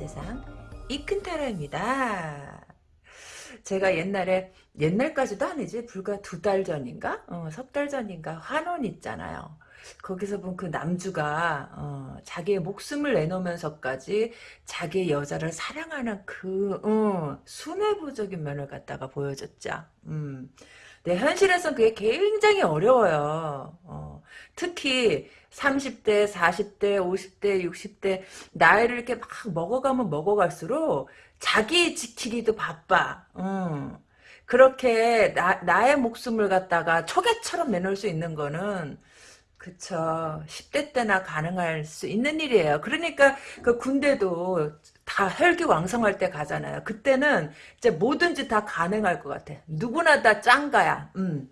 세상 이큰 타로입니다. 제가 옛날에 옛날까지도 아니지 불과 두 달 전인가 어, 석 달 전인가 환원 있잖아요. 거기서 본 그 남주가 어, 자기의 목숨을 내놓으면서까지 자기의 여자를 사랑하는 그 어, 순애보적인 면을 갖다가 보여줬죠. 음. 네, 현실에서는 그게 굉장히 어려워요. 어, 특히 30대, 40대, 50대, 60대 나이를 이렇게 막 먹어가면 먹어갈수록 자기 지키기도 바빠. 음. 그렇게 나, 나의 목숨을 갖다가 초계처럼 내놓을 수 있는 거는 그쵸. 10대 때나 가능할 수 있는 일이에요. 그러니까 그 군대도 다 혈기왕성할 때 가잖아요. 그때는 이제 뭐든지 다 가능할 것 같아. 누구나 다 짱가야. 음.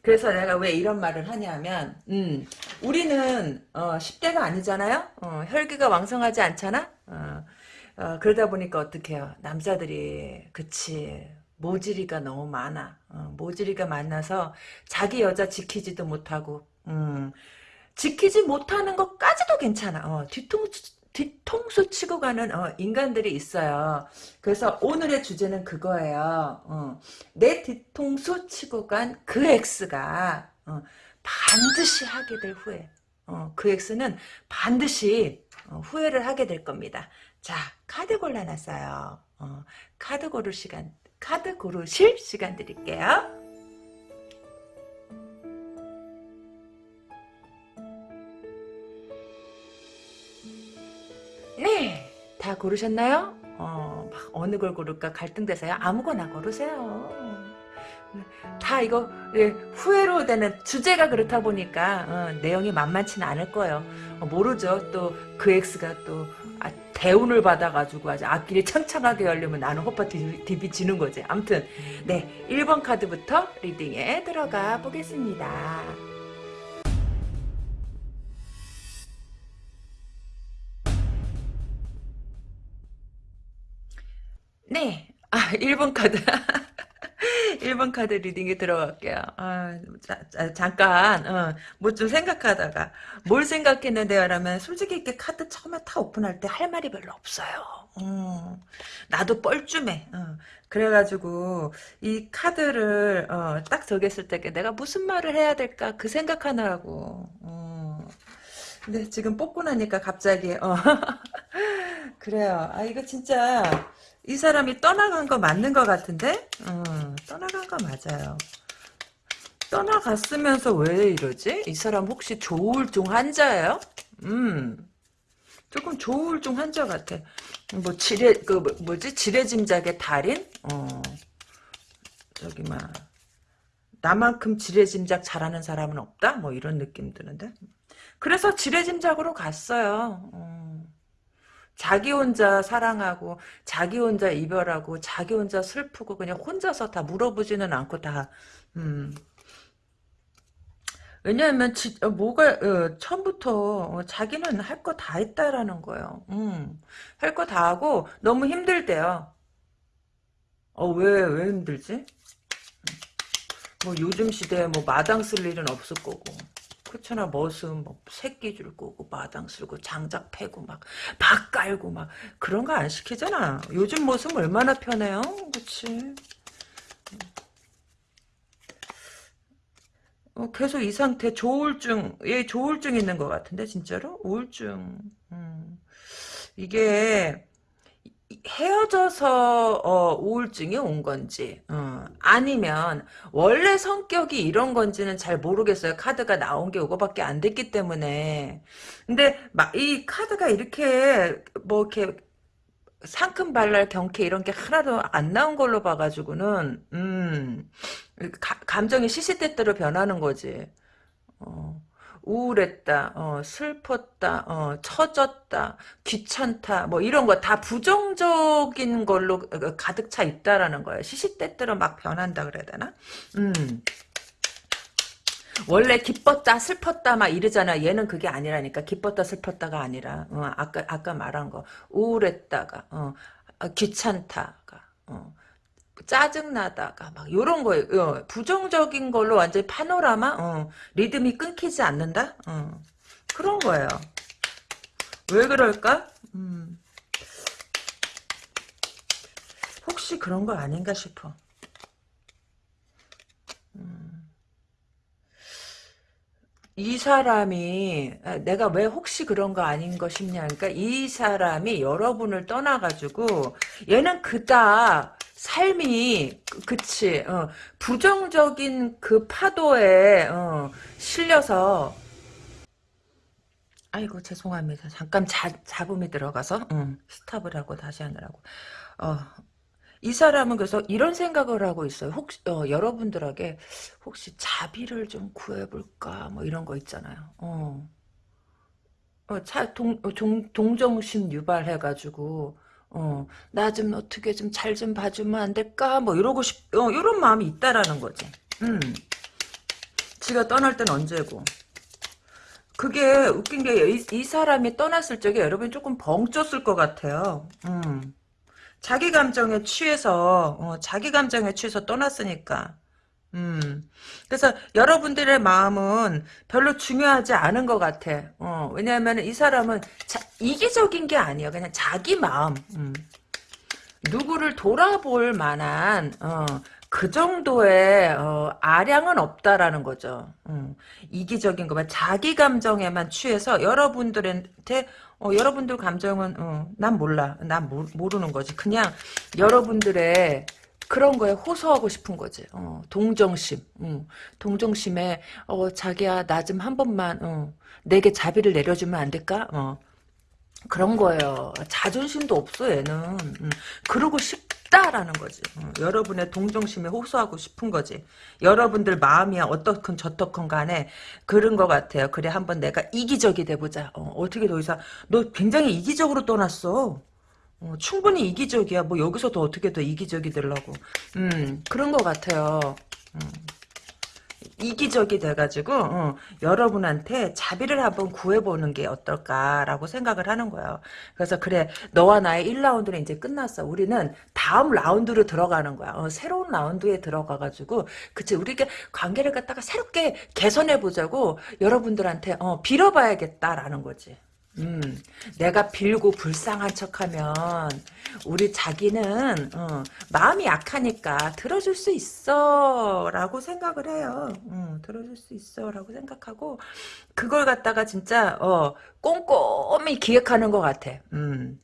그래서 내가 왜 이런 말을 하냐면, 음, 우리는, 어, 10대가 아니잖아요? 어, 혈기가 왕성하지 않잖아? 어, 어, 그러다 보니까 어떡해요. 남자들이, 그치. 모질이가 너무 많아. 어, 모질이가 많아서 자기 여자 지키지도 못하고, 음, 지키지 못하는 것까지도 괜찮아. 어, 뒤통수, 뒤통수 치고 가는 어, 인간들이 있어요. 그래서 오늘의 주제는 그거예요. 어, 내 뒤통수 치고 간 그 X가 어, 반드시 하게 될 후회. 어, 그 X는 반드시 어, 후회를 하게 될 겁니다. 자, 카드 골라놨어요. 어, 카드 고를 시간, 카드 고르실 시간 드릴게요. 네, 다 고르셨나요? 어, 막 어느 걸 고를까 갈등돼서요. 아무거나 고르세요. 다 이거 예, 후회로 되는 주제가 그렇다 보니까 어, 내용이 만만치는 않을 거예요. 어, 모르죠. 또 그 X가 또 아, 대운을 받아가지고 아주 앞길이 창창하게 열리면 나는 호빠 디비 지는 거지. 암튼 네 1번 카드부터 리딩에 들어가 보겠습니다. 네. 아, 1번 카드. 1번 카드 리딩에 들어갈게요. 아, 자, 자, 잠깐, 어, 뭐 좀 생각하다가, 뭘 생각했는데요? 라면, 솔직히 이렇게 카드 처음에 타 오픈할 때 할 말이 별로 없어요. 음, 나도 뻘쭘해. 어, 그래가지고, 이 카드를, 어, 딱 적였을 때 내가 무슨 말을 해야 될까? 그 생각하느라고. 어. 근데 지금 뽑고 나니까 갑자기, 어. 그래요. 아, 이거 진짜, 이 사람이 떠나간 거 맞는 것 같은데? 어, 떠나간 거 맞아요. 떠나갔으면서 왜 이러지? 이 사람 혹시 조울증 환자예요? 음, 조금 조울증 환자 같아. 뭐 지뢰 그 뭐, 뭐지 지뢰짐작의 달인? 어, 저기 막 나만큼 지뢰짐작 잘하는 사람은 없다? 뭐 이런 느낌 드는데. 그래서 지뢰짐작으로 갔어요. 어. 자기 혼자 사랑하고 자기 혼자 이별하고 자기 혼자 슬프고 그냥 혼자서 다 물어보지는 않고 다 음. 왜냐하면 지, 어, 뭐가 어, 처음부터 어, 자기는 할 거 다 했다라는 거예요. 음. 할 거 다 하고 너무 힘들대요. 어왜 왜 힘들지? 뭐 요즘 시대에 뭐 마당 쓸 일은 없을 거고 그렇잖아 머슴 뭐 새끼 줄 거고 마당 쓸고 장작 패고 막밥 깔고 막 그런 거 안 시키잖아. 요즘 머슴 얼마나 편해요? 그치? 어, 계속 이 상태 조울증 얘 조울증 있는 것 같은데 진짜로? 우울증. 음. 이게 헤어져서 어, 우울증이 온 건지 어, 아니면 원래 성격이 이런 건지는 잘 모르겠어요. 카드가 나온 게 이거밖에 안 됐기 때문에 근데 막 이 카드가 이렇게 뭐 이렇게 상큼발랄 경쾌 이런 게 하나도 안 나온 걸로 봐가지고는 음 가, 감정이 시시때때로 변하는 거지. 어. 우울했다, 어, 슬펐다, 어, 처졌다, 귀찮다, 뭐 이런 거 다 부정적인 걸로 어, 가득 차 있다라는 거예요. 시시때때로 막 변한다 그래야 되나? 음. 원래 기뻤다 슬펐다 막 이러잖아 얘는 그게 아니라니까 기뻤다 슬펐다가 아니라 어, 아까 아까 말한 거 우울했다가 어, 아, 귀찮다가 어, 짜증나다가 막 요런 거예요. 어, 부정적인 걸로 완전히 파노라마 어, 리듬이 끊기지 않는다? 어, 그런 거예요. 왜 그럴까? 음, 혹시 그런 거 아닌가 싶어. 이 사람이 아, 내가 왜 혹시 그런 거 아닌 거 싶냐 그러니까 이 사람이 여러분을 떠나가지고 얘는 그다 삶이 그- 그치 어, 부정적인 그 파도에 어, 실려서 아이고 죄송합니다 잠깐 자, 잡음이 들어가서 응, 스탑을 하고 다시 하느라고 어, 이 사람은 그래서 이런 생각을 하고 있어요. 혹시 어, 여러분들에게 혹시 자비를 좀 구해볼까 뭐 이런 거 있잖아요. 어, 어, 차, 동, 어, 종, 동정심 유발해가지고 어, 나 좀 어떻게 좀잘좀 봐주면 안 될까 뭐 이러고 싶, 어, 이런 마음이 있다라는 거지. 음, 지가 떠날 땐 언제고. 그게 웃긴 게 이, 이 사람이 떠났을 적에 여러분이 조금 벙쪘을 것 같아요. 음. 자기 감정에 취해서 어, 자기 감정에 취해서 떠났으니까 음 그래서 여러분들의 마음은 별로 중요하지 않은 것 같아 어, 왜냐하면 이 사람은 자, 이기적인 게 아니야 그냥 자기 마음 음. 누구를 돌아볼 만한 어, 그 정도의 어, 아량은 없다라는 거죠. 음, 이기적인 것만 자기 감정에만 취해서 여러분들한테 어, 여러분들 감정은 어, 난 몰라. 난 모, 모르는 거지. 그냥 여러분들의 그런 거에 호소하고 싶은 거지. 어, 동정심. 음, 동정심에 어, 자기야 나 좀 한 번만 어, 내게 자비를 내려주면 안 될까? 어, 그런 거예요. 자존심도 없어 얘는. 음, 그러고 싶다라는 거지. 음, 여러분의 동정심에 호소하고 싶은 거지. 여러분들 마음이야 어떻건 저떻건 간에 그런 것 같아요. 그래 한번 내가 이기적이 돼보자. 어, 떻게 더 이상 너 굉장히 이기적으로 떠났어. 어, 충분히 이기적이야. 뭐 여기서 더 어떻게 더 이기적이 되려고. 음 그런 것 같아요. 음. 이기적이 돼가지고 어, 여러분한테 자비를 한번 구해보는 게 어떨까라고 생각을 하는 거예요. 그래서 그래 너와 나의 1라운드는 이제 끝났어. 우리는 다음 라운드로 들어가는 거야. 어, 새로운 라운드에 들어가가지고 그치 우리가 관계를 갖다가 새롭게 개선해보자고 여러분들한테 어, 빌어봐야겠다라는 거지. 음, 내가 빌고 불쌍한 척하면 우리 자기는 어, 마음이 약하니까 들어줄 수 있어 라고 생각을 해요. 음, 들어줄 수 있어 라고 생각하고 그걸 갖다가 진짜 어, 꼼꼼히 기획하는 것 같아. 음.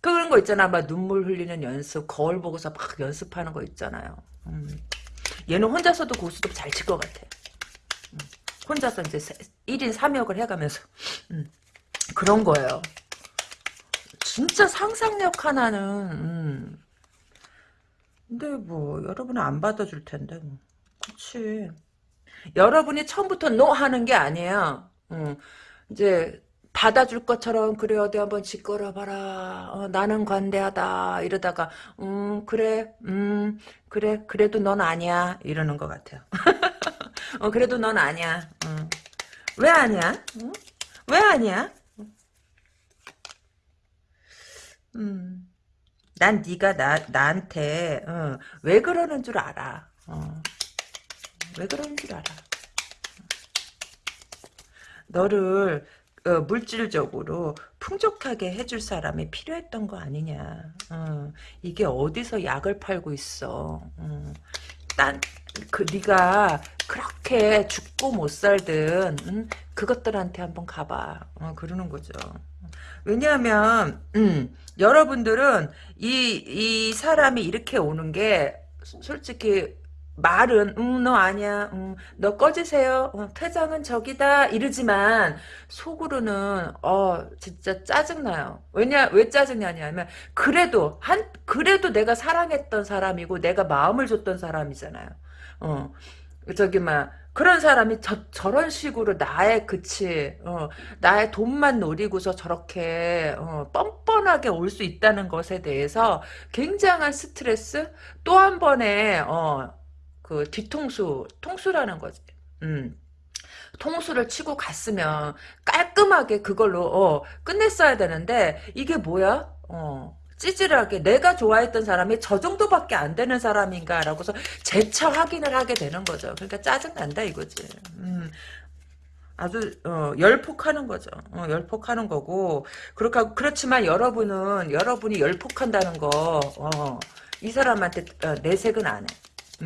그런 거 있잖아. 막 눈물 흘리는 연습, 거울 보고서 막 연습하는 거 있잖아요. 음. 얘는 혼자서도 고수도 잘칠 것 같아. 음. 혼자서 이제 1인 3역을 해가면서. 음. 그런 거예요. 진짜 상상력 하나는 음. 근데 뭐 여러분은 안 받아줄 텐데 뭐. 그치 여러분이 처음부터 노 하는 게 아니에요. 음. 이제 받아줄 것처럼 그래 어디 한번 짓걸어봐라 어, 나는 관대하다 이러다가 음 그래 음 그래 그래도 넌 아니야 이러는 것 같아요 어 그래도 넌 아니야 음. 왜 아니야 음? 왜 아니야 음. 난 네가 나 나한테 어, 왜 그러는 줄 알아. 어. 왜 그러는 줄 알아. 너를 어, 물질적으로 풍족하게 해줄 사람이 필요했던 거 아니냐. 어, 이게 어디서 약을 팔고 있어. 어, 딴, 그, 네가 그렇게 죽고 못 살든, 음, 그것들한테 한번 가봐. 어, 그러는 거죠. 왜냐하면 음, 여러분들은 이, 이 사람이 이렇게 오는 게 솔직히 말은 음, 너 아니야 음, 너 꺼지세요 어, 퇴장은 저기다 이러지만 속으로는 어 진짜 짜증나요. 왜냐 왜 짜증나냐면 그래도 한 그래도 내가 사랑했던 사람이고 내가 마음을 줬던 사람이잖아요. 어 저기 막 그런 사람이 저, 저런 식으로 나의 그치 어, 나의 돈만 노리고서 저렇게 어, 뻔뻔하게 올 수 있다는 것에 대해서 굉장한 스트레스 또 한 번의 어, 그 뒤통수 통수라는 거지 음. 통수를 치고 갔으면 깔끔하게 그걸로 어, 끝냈어야 되는데 이게 뭐야 어. 찌질하게 내가 좋아했던 사람이 저 정도밖에 안 되는 사람인가라고서 재차 확인을 하게 되는 거죠. 그러니까 짜증난다 이거지. 음, 아주 어, 열폭하는 거죠. 어, 열폭하는 거고 그렇게 그렇지만 여러분은 여러분이 열폭한다는 거 어, 이 사람한테 어, 내색은 안 해.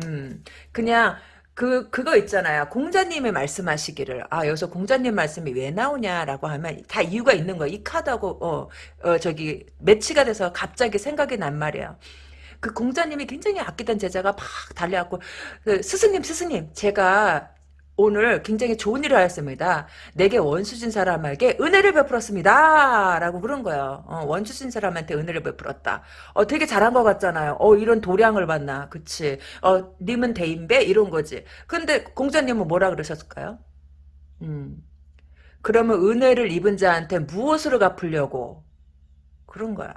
음, 그냥 그 그거 있잖아요. 공자님의 말씀하시기를 아 여기서 공자님 말씀이 왜 나오냐라고 하면 다 이유가 있는 거야. 이 카드하고 어, 어 저기 매치가 돼서 갑자기 생각이 난 말이에요. 그 공자님이 굉장히 아끼던 제자가 막 달려왔고 그 스승님 스승님 제가 오늘 굉장히 좋은 일을 하였습니다. 내게 원수진 사람에게 은혜를 베풀었습니다. 라고 그런 거예요. 어, 원수진 사람한테 은혜를 베풀었다. 어, 되게 잘한 것 같잖아요. 어, 이런 도량을 받나. 그치. 어, 님은 대인배? 이런 거지. 근데 공자님은 뭐라 그러셨을까요? 음. 그러면 은혜를 입은 자한테 무엇으로 갚으려고? 그런 거야.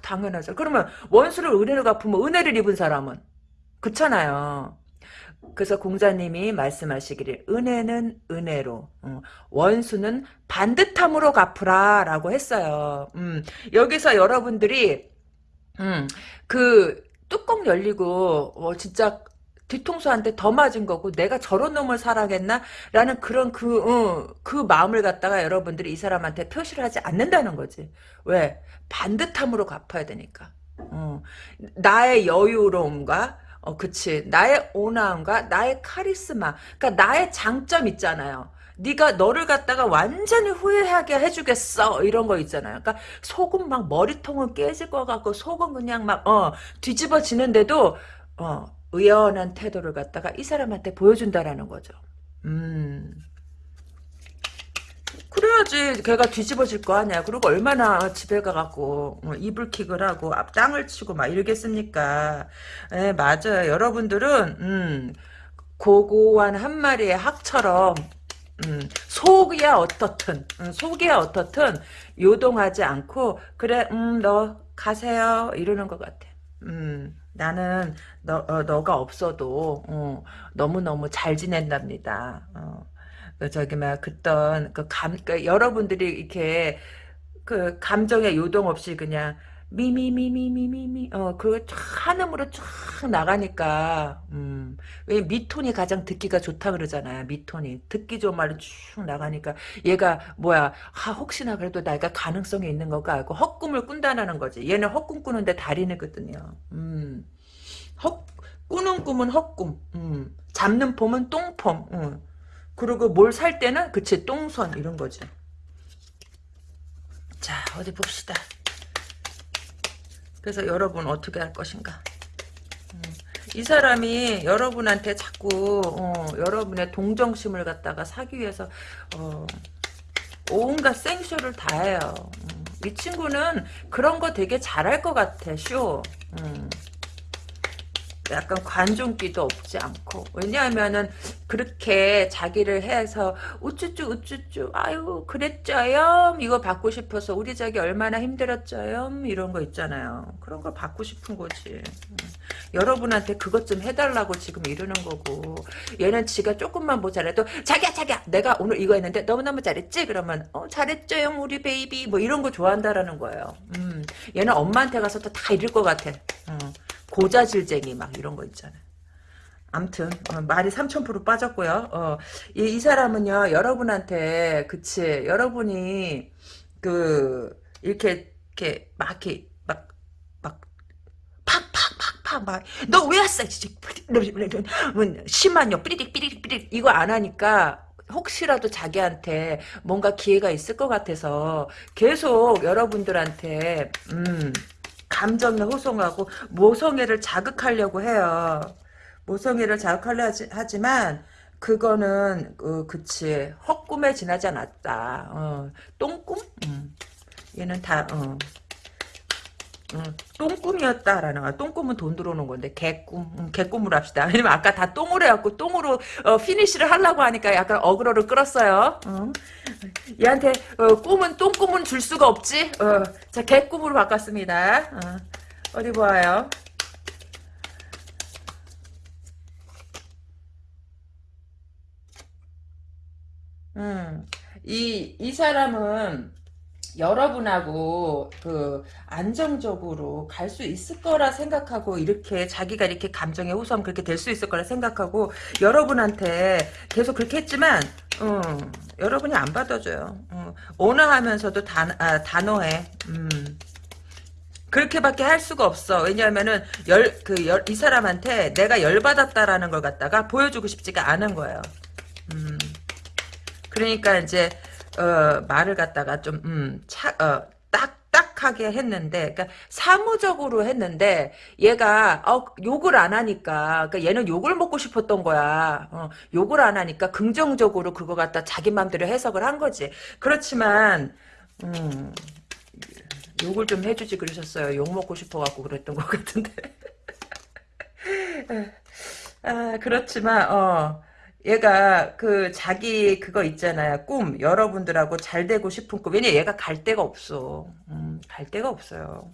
당연하죠. 그러면 원수를 은혜를 갚으면 은혜를 입은 사람은? 그렇잖아요. 그래서 공자님이 말씀하시기를 은혜는 은혜로 어, 원수는 반듯함으로 갚으라 라고 했어요. 음, 여기서 여러분들이 음, 그 뚜껑 열리고 어, 진짜 뒤통수한테 더 맞은 거고 내가 저런 놈을 사랑했나? 라는 그런 그, 어, 그 마음을 갖다가 여러분들이 이 사람한테 표시를 하지 않는다는 거지. 왜? 반듯함으로 갚아야 되니까. 어, 나의 여유로움과 어, 그치. 나의 온화함과 나의 카리스마. 그러니까 나의 장점 있잖아요. 네가 너를 갖다가 완전히 후회하게 해주겠어 이런 거 있잖아요. 그러니까 속은 막 머리통은 깨질 것 같고 속은 그냥 막 어 뒤집어지는데도 어 의연한 태도를 갖다가 이 사람한테 보여준다라는 거죠. 음. 그래야지 걔가 뒤집어질 거 아니야. 그리고 얼마나 집에 가갖고 어, 이불킥을 하고 앞 땅을 치고 막 이러겠습니까. 예, 맞아요. 여러분들은 음, 고고한 한 마리의 학처럼 음, 속이야 어떻든 음, 속이야 어떻든 요동하지 않고 그래 음, 너 가세요 이러는 것 같아. 음, 나는 너, 어, 너가 없어도 어, 너무 너무 잘 지낸답니다. 어. 그 저기 막 그떤 그감 그 여러분들이 이렇게 그 감정의 요동 없이 그냥 미미미미미미미 어그 한음으로 쫙 나가니까 음왜 미톤이 가장 듣기가 좋다 그러잖아요 미톤이. 듣기 좋은 말로 쭉 나가니까 얘가 뭐야 아 혹시나 그래도 내가 가능성이 있는 거가 알고 헛꿈을 꾼다는 거지. 얘는 헛꿈 꾸는데 달인이거든요. 음헛 꾸는 꿈은 헛꿈. 음. 잡는 폼은 똥폼. 음. 그리고 뭘 살 때는 그치 똥손 이런 거지. 자 어디 봅시다. 그래서 여러분 어떻게 할 것인가. 음, 이 사람이 여러분한테 자꾸 어, 여러분의 동정심을 갖다가 사기 위해서 어, 온갖 생쇼를 다 해요. 음, 이 친구는 그런 거 되게 잘할 것 같아 쇼. 음. 약간 관종기도 없지 않고 왜냐하면은 그렇게 자기를 해서 우쭈쭈 우쭈쭈 아유 그랬죠요? 이거 받고 싶어서 우리 자기 얼마나 힘들었죠요? 이런 거 있잖아요. 그런 걸 받고 싶은 거지. 음. 여러분한테 그것 좀 해달라고 지금 이러는 거고. 얘는 지가 조금만 모자라도 자기야 자기야 내가 오늘 이거 했는데 너무너무 잘했지? 그러면 어 잘했죠요 우리 베이비. 뭐 이런 거 좋아한다라는 거예요. 음. 얘는 엄마한테 가서 또 다 이럴 것 같아. 음. 고자질쟁이 막 이런 거 있잖아요. 암튼 어, 말이 3000% 빠졌고요. 어, 이, 이, 사람은요 여러분한테 그치 여러분이 그 이렇게 이렇게 막 이렇게 막 막 팍팍팍팍 막 너 왜 왔어? 심한요 삐리릭 삐리릭 삐리릭 이거 안 하니까 혹시라도 자기한테 뭔가 기회가 있을 것 같아서 계속 여러분들한테 음 감정에 호송하고 모성애를 자극하려고 해요. 모성애를 자극하려 하지, 만 그거는 어, 그치 헛꿈에 지나지 않았다. 어, 똥꿈? 음. 얘는 다 어. 어, 똥꿈이었다라는 거야. 똥꿈은 돈 들어오는 건데 개꿈, 음, 개꿈으로 합시다. 왜냐면 아까 다 똥으로 해갖고 똥으로 어, 피니쉬를 하려고 하니까 약간 어그로를 끌었어요. 어. 얘한테 어, 꿈은 똥꿈은 줄 수가 없지. 어, 자 개꿈으로 바꿨습니다. 어, 디 보아요. 음, 이, 이 사람은 여러분하고 그 안정적으로 갈 수 있을 거라 생각하고 이렇게 자기가 이렇게 감정에 호소하면 그렇게 될 수 있을 거라 생각하고 여러분한테 계속 그렇게 했지만 어, 여러분이 안 받아줘요. 어, 온화하면서도 단, 아, 단호해. 음. 그렇게밖에 할 수가 없어. 왜냐하면은 열 그 열 이 사람한테 내가 열 받았다라는 걸 갖다가 보여주고 싶지가 않은 거예요. 음. 그러니까 이제 어, 말을 갖다가 좀 음, 차, 어, 딱딱하게 했는데, 그러니까 사무적으로 했는데 얘가 어, 욕을 안 하니까, 그러니까 얘는 욕을 먹고 싶었던 거야. 어, 욕을 안 하니까 긍정적으로 그거 갖다 자기 마음대로 해석을 한 거지. 그렇지만 음, 욕을 좀 해주지 그러셨어요. 욕 먹고 싶어갖고 그랬던 것 같은데. 아, 그렇지만, 어, 얘가 그 자기 그거 있잖아요. 꿈. 여러분들하고 잘 되고 싶은 꿈. 왜냐 얘가 갈 데가 없어. 음, 갈 데가 없어요.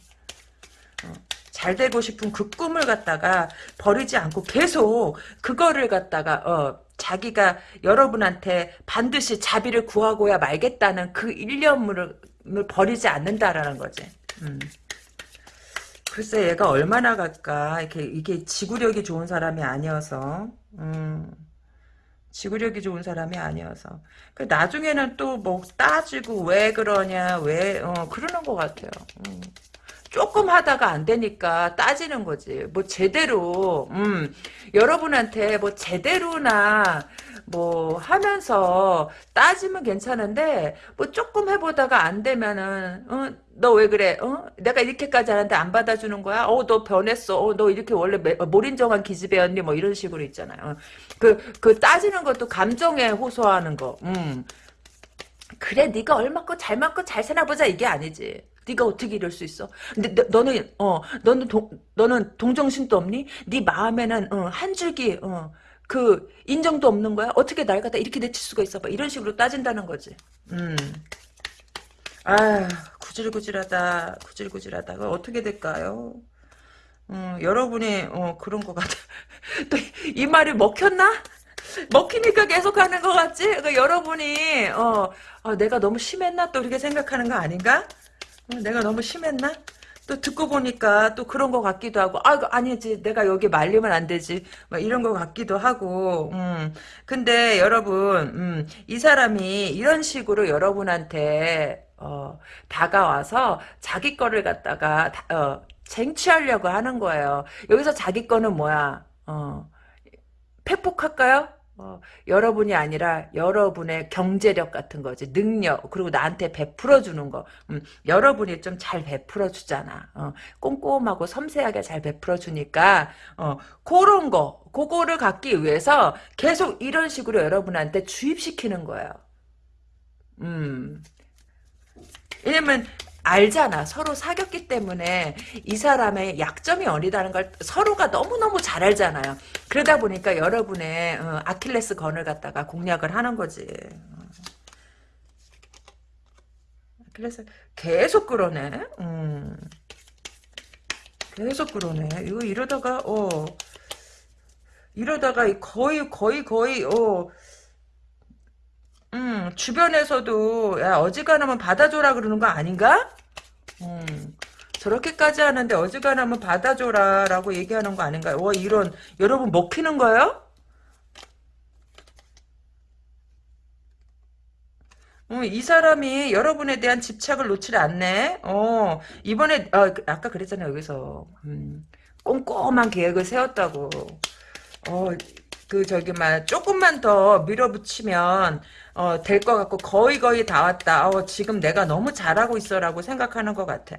어, 잘 되고 싶은 그 꿈을 갖다가 버리지 않고 계속 그거를 갖다가 어, 자기가 여러분한테 반드시 자비를 구하고야 말겠다는 그 일념을 버리지 않는다라는 거지. 음. 글쎄 얘가 얼마나 갈까 이렇게 이게 지구력이 좋은 사람이 아니어서 음. 지구력이 좋은 사람이 아니어서 그 나중에는 또 뭐 따지고 왜 그러냐 왜 어, 그러는 것 같아요. 음. 조금 하다가 안 되니까 따지는 거지. 뭐 제대로 음 여러분한테 뭐 제대로나 뭐 하면서 따지면 괜찮은데 뭐 조금 해보다가 안 되면은 어, 너 왜 그래? 어? 내가 이렇게까지 하는데 안 받아주는 거야? 어, 너 변했어. 어, 너 이렇게 원래 매, 어, 몰인정한 기집애였니? 뭐 이런 식으로 있잖아요. 어. 그, 그 따지는 것도 감정에 호소하는 거. 음. 그래, 네가 얼마큼 잘 맞고 잘 사나보자 이게 아니지. 네가 어떻게 이럴 수 있어? 근데 너, 는 어 너는 동 너는 동정심도 없니? 네 마음에는 어, 한 줄기 어, 그 인정도 없는 거야? 어떻게 날 갖다 이렇게 내칠 수가 있어? 봐 이런 식으로 따진다는 거지. 음. 아 구질구질하다 구질구질하다 그 어떻게 될까요? 음, 여러분이 어, 그런 것 같아. 또이 말이 먹혔나? 먹히니까 계속 하는 것 같지? 그러니까 여러분이 어, 어, 내가 너무 심했나? 또 이렇게 생각하는 거 아닌가? 어, 내가 너무 심했나? 또 듣고 보니까 또 그런 것 같기도 하고 아 아니지. 내가 여기 말리면 안 되지. 막 이런 것 같기도 하고 음. 근데 여러분 음, 이 사람이 이런 식으로 여러분한테 어, 다가와서 자기 거를 갖다가 어, 쟁취하려고 하는 거예요. 여기서 자기 거는 뭐야? 어, 팩폭할까요? 어, 여러분이 아니라 여러분의 경제력 같은 거지 능력 그리고 나한테 베풀어 주는 거. 음, 여러분이 좀 잘 베풀어 주잖아. 어, 꼼꼼하고 섬세하게 잘 베풀어 주니까 어, 그런 거 그거를 갖기 위해서 계속 이런 식으로 여러분한테 주입시키는 거예요. 음. 왜냐면 알잖아. 서로 사귀었기 때문에 이 사람의 약점이 어디다는 걸 서로가 너무너무 잘 알잖아요. 그러다 보니까 여러분의 어, 아킬레스 건을 갖다가 공략을 하는 거지. 그래서 계속 그러네. 음. 계속 그러네. 이거 이러다가 어 이러다가 거의 거의 거의 어 음, 주변에서도 야 어지간하면 받아줘라 그러는 거 아닌가? 음, 저렇게까지 하는데 어지간하면 받아줘라 라고 얘기하는 거 아닌가요? 와 이런 여러분 먹히는 거예요? 어, 이 사람이 여러분에 대한 집착을 놓지 않네. 어, 이번에 어, 그, 아까 그랬잖아요 여기서 음, 꼼꼼한 계획을 세웠다고. 어, 그 저기 막 조금만 더 밀어붙이면 어, 될 것 같고 거의 거의 다 왔다. 어, 지금 내가 너무 잘하고 있어라고 생각하는 것 같아.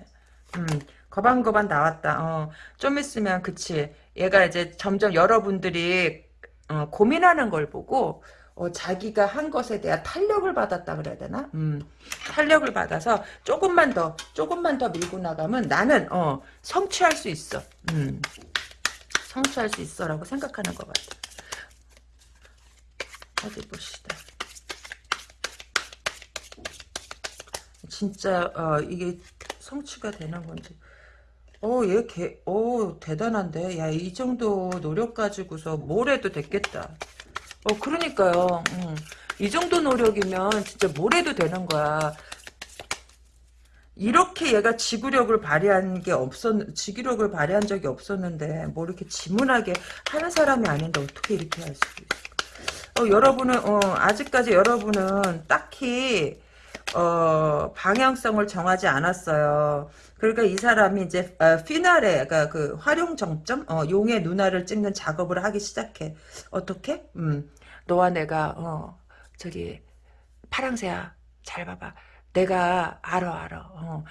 음, 거반거반 나왔다. 어, 좀 있으면 그치. 얘가 이제 점점 여러분들이 어, 고민하는 걸 보고 어, 자기가 한 것에 대한 탄력을 받았다 그래야 되나? 음, 탄력을 받아서 조금만 더 조금만 더 밀고 나가면 나는 어, 성취할 수 있어. 음, 성취할 수 있어라고 생각하는 것 같아. 어디 봅시다. 진짜 어, 이게 성취가 되는 건지. 어, 얘 개, 어, 대단한데. 야, 이 정도 노력 가지고서 뭘 해도 됐겠다. 어, 그러니까요. 음, 이 정도 노력이면 진짜 뭘 해도 되는 거야. 이렇게 얘가 지구력을 발휘한 게 없었, 지구력을 발휘한 적이 없었는데, 뭐 이렇게 지문하게 하는 사람이 아닌데 어떻게 이렇게 할 수 있어. 어, 여러분은, 어, 아직까지 여러분은 딱히, 어, 방향성을 정하지 않았어요. 그러니까 이 사람이 이제 어, 피나레, 그러니까 그 활용 정점, 어, 용의 누나를 찍는 작업을 하기 시작해. 어떻게? 음, 너와 내가 어, 저기 파랑새야, 잘 봐봐. 내가 알아 알아. 어.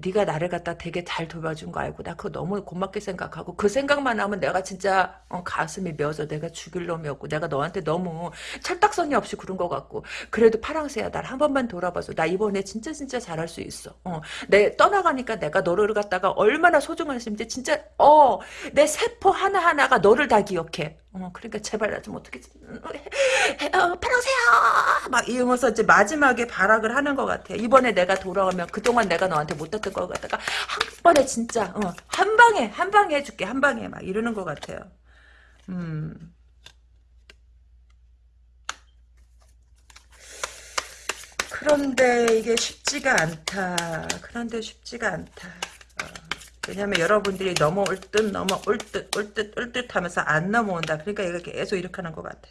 네가 나를 갖다 되게 잘 돌봐준 거 알고 나 그거 너무 고맙게 생각하고 그 생각만 하면 내가 진짜 어, 가슴이 메어서 내가 죽일 놈이었고 내가 너한테 너무 철딱선이 없이 그런 것 같고 그래도 파랑새야 날 한 번만 돌아봐줘. 나 이번에 진짜 진짜 잘할 수 있어. 어. 내 떠나가니까 내가 너를 갖다가 얼마나 소중한지 진짜 어 내 세포 하나 하나가 너를 다 기억해. 어, 그러니까 제발 나 좀 어떻게 어, 파랑새야 막 이러면서 이제 마지막에 발악을 하는 것 같아. 이번에 내가 돌아가면 그동안 내가 너한테 못 했던 걸 갖다가 한 번에 진짜 어, 한 방에 한 방에 해줄게 한 방에 막 이러는 것 같아요. 음. 그런데 이게 쉽지가 않다. 그런데 쉽지가 않다. 어, 왜냐면 여러분들이 넘어올 듯 넘어올 듯 올 듯 올 듯 하면서 안 넘어온다. 그러니까 얘가 계속 이렇게 하는 것 같아.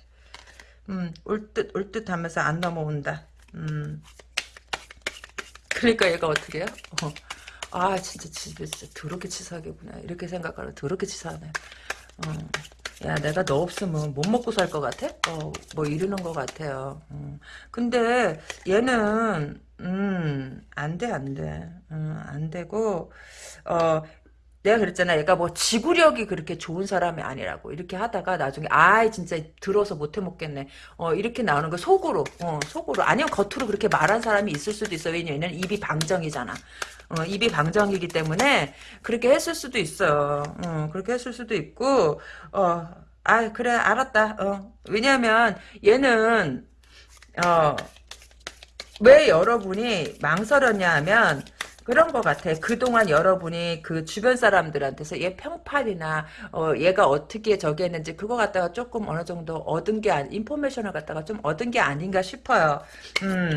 음, 올 듯 올 듯 하면서 안 넘어온다. 음. 그러니까 얘가 어떻게 해요? 어. 아 진짜 진짜 더럽게 치사하게구나 이렇게 생각하면 더럽게 치사하네 어. 야 내가 너 없으면 못 먹고 살 것 같아? 어, 뭐 이러는 것 같아요 음. 근데 얘는 음, 안 돼, 안 돼. 음, 안 되고, 어, 내가 그랬잖아. 얘가 뭐 지구력이 그렇게 좋은 사람이 아니라고. 이렇게 하다가 나중에, 아이, 진짜 들어서 못 해 먹겠네. 어, 이렇게 나오는 거 속으로, 어, 속으로. 아니면 겉으로 그렇게 말한 사람이 있을 수도 있어. 왜냐면 입이 방정이잖아. 어, 입이 방정이기 때문에 그렇게 했을 수도 있어. 어, 그렇게 했을 수도 있고, 어, 아, 그래, 알았다. 어, 왜냐면 얘는, 어, 왜 여러분이 망설였냐 하면, 그런 것 같아. 그동안 여러분이 그 주변 사람들한테서 얘 평판이나 어 얘가 어떻게 저기 했는지 그거 갖다가 조금 어느 정도 얻은 게 아니, information을 갖다가 좀 얻은 게 아닌가 싶어요. 음.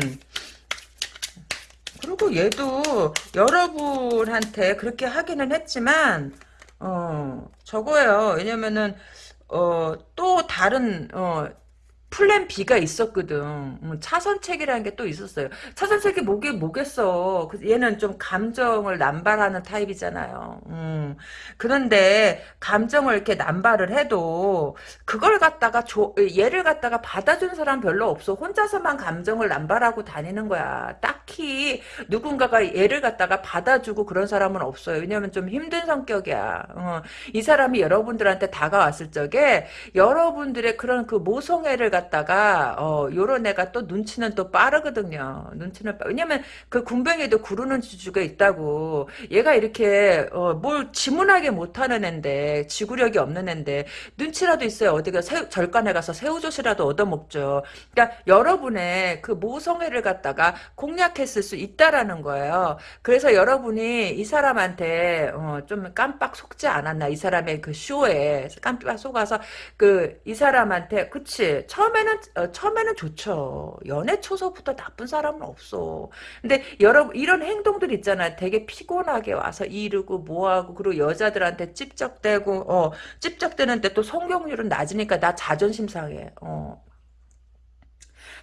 그리고 얘도 여러분한테 그렇게 하기는 했지만 어 저거예요. 왜냐면은 어 또 다른 어 plan B가 있었거든. 음, 차선책이라는 게 또 있었어요. 차선책이 뭐게 뭐겠어. 그 얘는 좀 감정을 남발하는 타입이잖아요. 음, 그런데 감정을 이렇게 남발을 해도 그걸 갖다가 조, 얘를 갖다가 받아준 사람 별로 없어. 혼자서만 감정을 남발하고 다니는 거야. 딱히 누군가가 얘를 갖다가 받아주고 그런 사람은 없어요. 왜냐면 좀 힘든 성격이야. 어, 이 사람이 여러분들한테 다가왔을 적에 여러분들의 그런 그 모성애를 갖다 가 어 요런 애가 또 눈치는 또 빠르거든요. 눈치는 빠. 왜냐면 그 군뱅이도 구르는 주주가 있다고. 얘가 이렇게 어 뭘 지문하게 못하는 앤데 지구력이 없는 앤데 눈치라도 있어요. 어디가 새, 절간에 가서 새우젓이라도 얻어먹죠. 그러니까 여러분의 그 모성애를 갖다가 공략했을 수 있다라는 거예요. 그래서 여러분이 이 사람한테 어 좀 깜빡 속지 않았나 이 사람의 그 쇼에 깜빡 속아서 그 이 사람한테 그치 처음 처음에는 어, 처음에는 좋죠. 연애 초서부터 나쁜 사람은 없어. 근데 여러분 이런 행동들 있잖아. 되게 피곤하게 와서 이르고 뭐하고 그리고 여자들한테 찝적대고 어 찝적대는데 또 성공률은 낮으니까 나 자존심 상해. 어.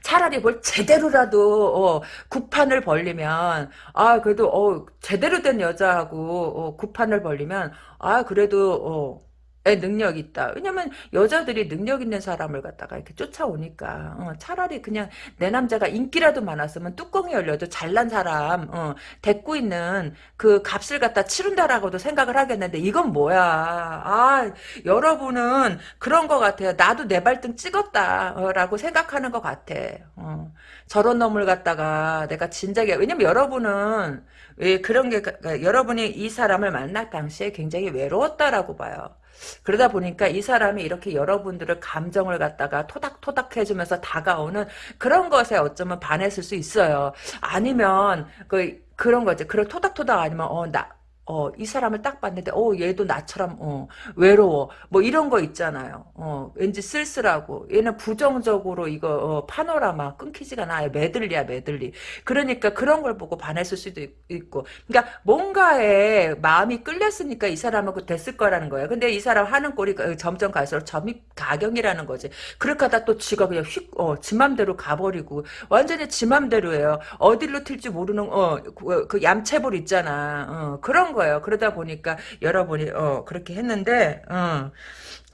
차라리 뭘 제대로라도 어, 구판을 벌리면 아 그래도 어, 제대로 된 여자하고 어, 구판을 벌리면 아 그래도 어, 능력 있다. 왜냐면 여자들이 능력 있는 사람을 갖다가 이렇게 쫓아오니까 어, 차라리 그냥 내 남자가 인기라도 많았으면 뚜껑이 열려도 잘난 사람 어, 데리고 있는 그 값을 갖다 치른다라고도 생각을 하겠는데 이건 뭐야. 아 여러분은 그런 것 같아요. 나도 내 발등 찍었다라고 생각하는 것 같아. 어, 저런 놈을 갖다가 내가 진작에 왜냐면 여러분은 왜 그런 게 여러분이 이 사람을 만날 당시에 굉장히 외로웠다라고 봐요. 그러다 보니까 이 사람이 이렇게 여러분들을 감정을 갖다가 토닥토닥 해주면서 다가오는 그런 것에 어쩌면 반했을 수 있어요. 아니면 그 그런 거지. 그런 토닥토닥 아니면 어 나 어, 이 사람을 딱 봤는데, 어, 얘도 나처럼, 어, 외로워. 뭐 이런 거 있잖아요. 어, 왠지 쓸쓸하고. 얘는 부정적으로 이거, 어, 파노라마 끊기지가 않아요. 메들리야, 메들리. 그러니까 그런 걸 보고 반했을 수도 있, 고 그러니까 뭔가에 마음이 끌렸으니까 이 사람은 그 됐을 거라는 거예요. 근데 이 사람 하는 꼴이 점점 갈수록 점입 가경이라는 거지. 그렇게 하다 또 지가 그냥 휙, 어, 지 맘대로 가버리고. 완전히 지 맘대로예요. 어디로 튈지 모르는, 어, 그, 그 얌체볼 있잖아. 어, 그런 거 거예요. 그러다 보니까 여러분이 어 그렇게 했는데 어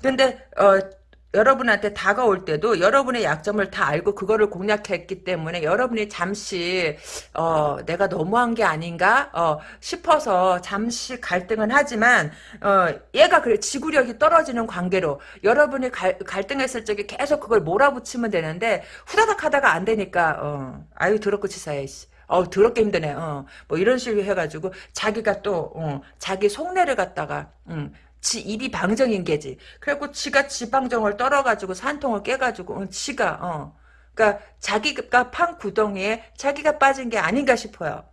근데 어 여러분한테 다가올 때도 여러분의 약점을 다 알고 그거를 공략했기 때문에 여러분이 잠시 어 내가 너무한 게 아닌가 어 싶어서 잠시 갈등은 하지만 어 얘가 그래 지구력이 떨어지는 관계로 여러분이 갈, 갈등했을 적에 계속 그걸 몰아붙이면 되는데 후다닥 하다가 안 되니까 어 아유 더럽고 치사해 씨. 어 더럽게 힘드네. 어. 뭐 이런 식으로 해가지고 자기가 또 어, 자기 속내를 갖다가 음, 지 입이 방정인 게지. 그래갖고 지가 지 방정을 떨어가지고 산통을 깨가지고 어, 지가 어. 그러니까 자기가 판 구덩이에 자기가 빠진 게 아닌가 싶어요.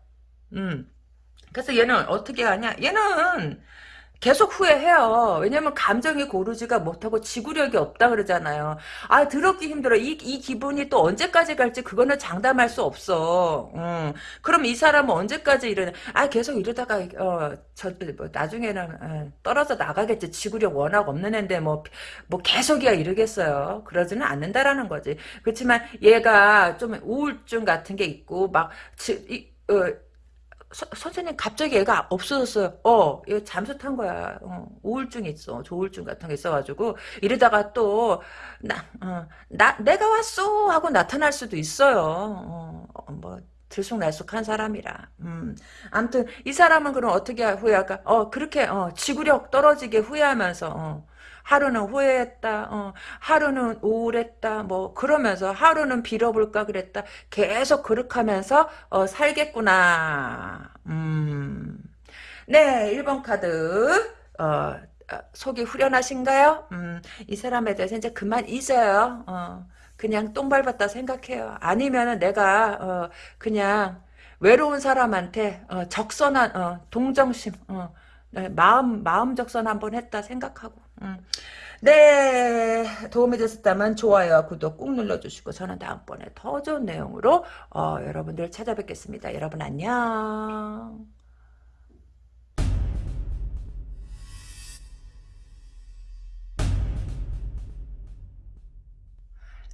음. 그래서 얘는 어떻게 하냐? 얘는 계속 후회해요. 왜냐면 감정이 고르지가 못하고 지구력이 없다 그러잖아요. 아 더럽기 힘들어. 이, 이 기분이 또 언제까지 갈지 그거는 장담할 수 없어. 음. 그럼 이 사람은 언제까지 이러냐. 아 계속 이러다가 어, 저, 뭐, 나중에는 어, 떨어져 나가겠지. 지구력 워낙 없는 애인데 뭐, 뭐 계속이야 이러겠어요. 그러지는 않는다라는 거지. 그렇지만 얘가 좀 우울증 같은 게 있고 막 지, 이, 어, 서, 선생님 갑자기 애가 없어졌어요. 어, 얘 잠수 탄 거야. 어, 우울증 있어. 조울증 같은 게 있어가지고 이러다가 또 나, 어, 나 내가 왔어 하고 나타날 수도 있어요. 어, 어뭐 들쑥날쑥한 사람이라. 음. 아무튼 이 사람은 그럼 어떻게 후회할까? 어 그렇게 어, 지구력 떨어지게 후회하면서 어, 하루는 후회했다. 어, 하루는 우울했다. 뭐 그러면서 하루는 빌어볼까 그랬다. 계속 그렇게 하면서 어, 살겠구나. 음. 네, 1번 카드. 어, 어, 속이 후련하신가요? 음, 이 사람에 대해서 이제 그만 잊어요. 어, 그냥 똥 밟았다 생각해요. 아니면은 내가 어, 그냥 외로운 사람한테 어, 적선한 어, 동정심 어, 네, 마음 마음 적선 한번 했다 생각하고 음. 네 도움이 되셨다면 좋아요 구독 꾹 눌러주시고 저는 다음번에 더 좋은 내용으로 어, 여러분들 찾아뵙겠습니다 여러분 안녕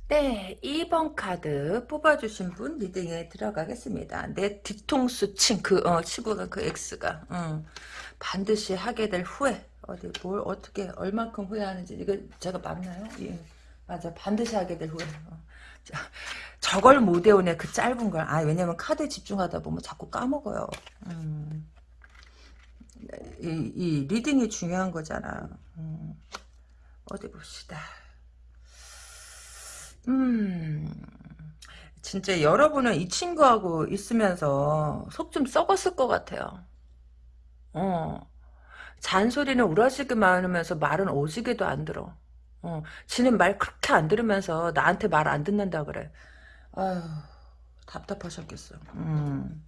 네, 2번 카드 뽑아주신 분 리딩에 들어가겠습니다. 내 뒤통수 친 그, 어, 치고가 그 X가, 음, 반드시 하게 될 후회. 어디, 뭘, 어떻게, 얼만큼 후회하는지, 이거 제가 맞나요? 예. 맞아. 반드시 하게 될 후회. 어. 저걸 못 외우네, 그 짧은 걸. 아, 왜냐면 카드에 집중하다 보면 자꾸 까먹어요. 음. 이, 이 reading이 중요한 거잖아. 음. 어디 봅시다. 음, 진짜 여러분은 이 친구하고 있으면서 속 좀 썩었을 것 같아요. 어. 잔소리는 우라지게 많으면서 말은 오지게도 안 들어. 어. 지는 말 그렇게 안 들으면서 나한테 말 안 듣는다 그래. 아휴, 답답하셨겠어. 음.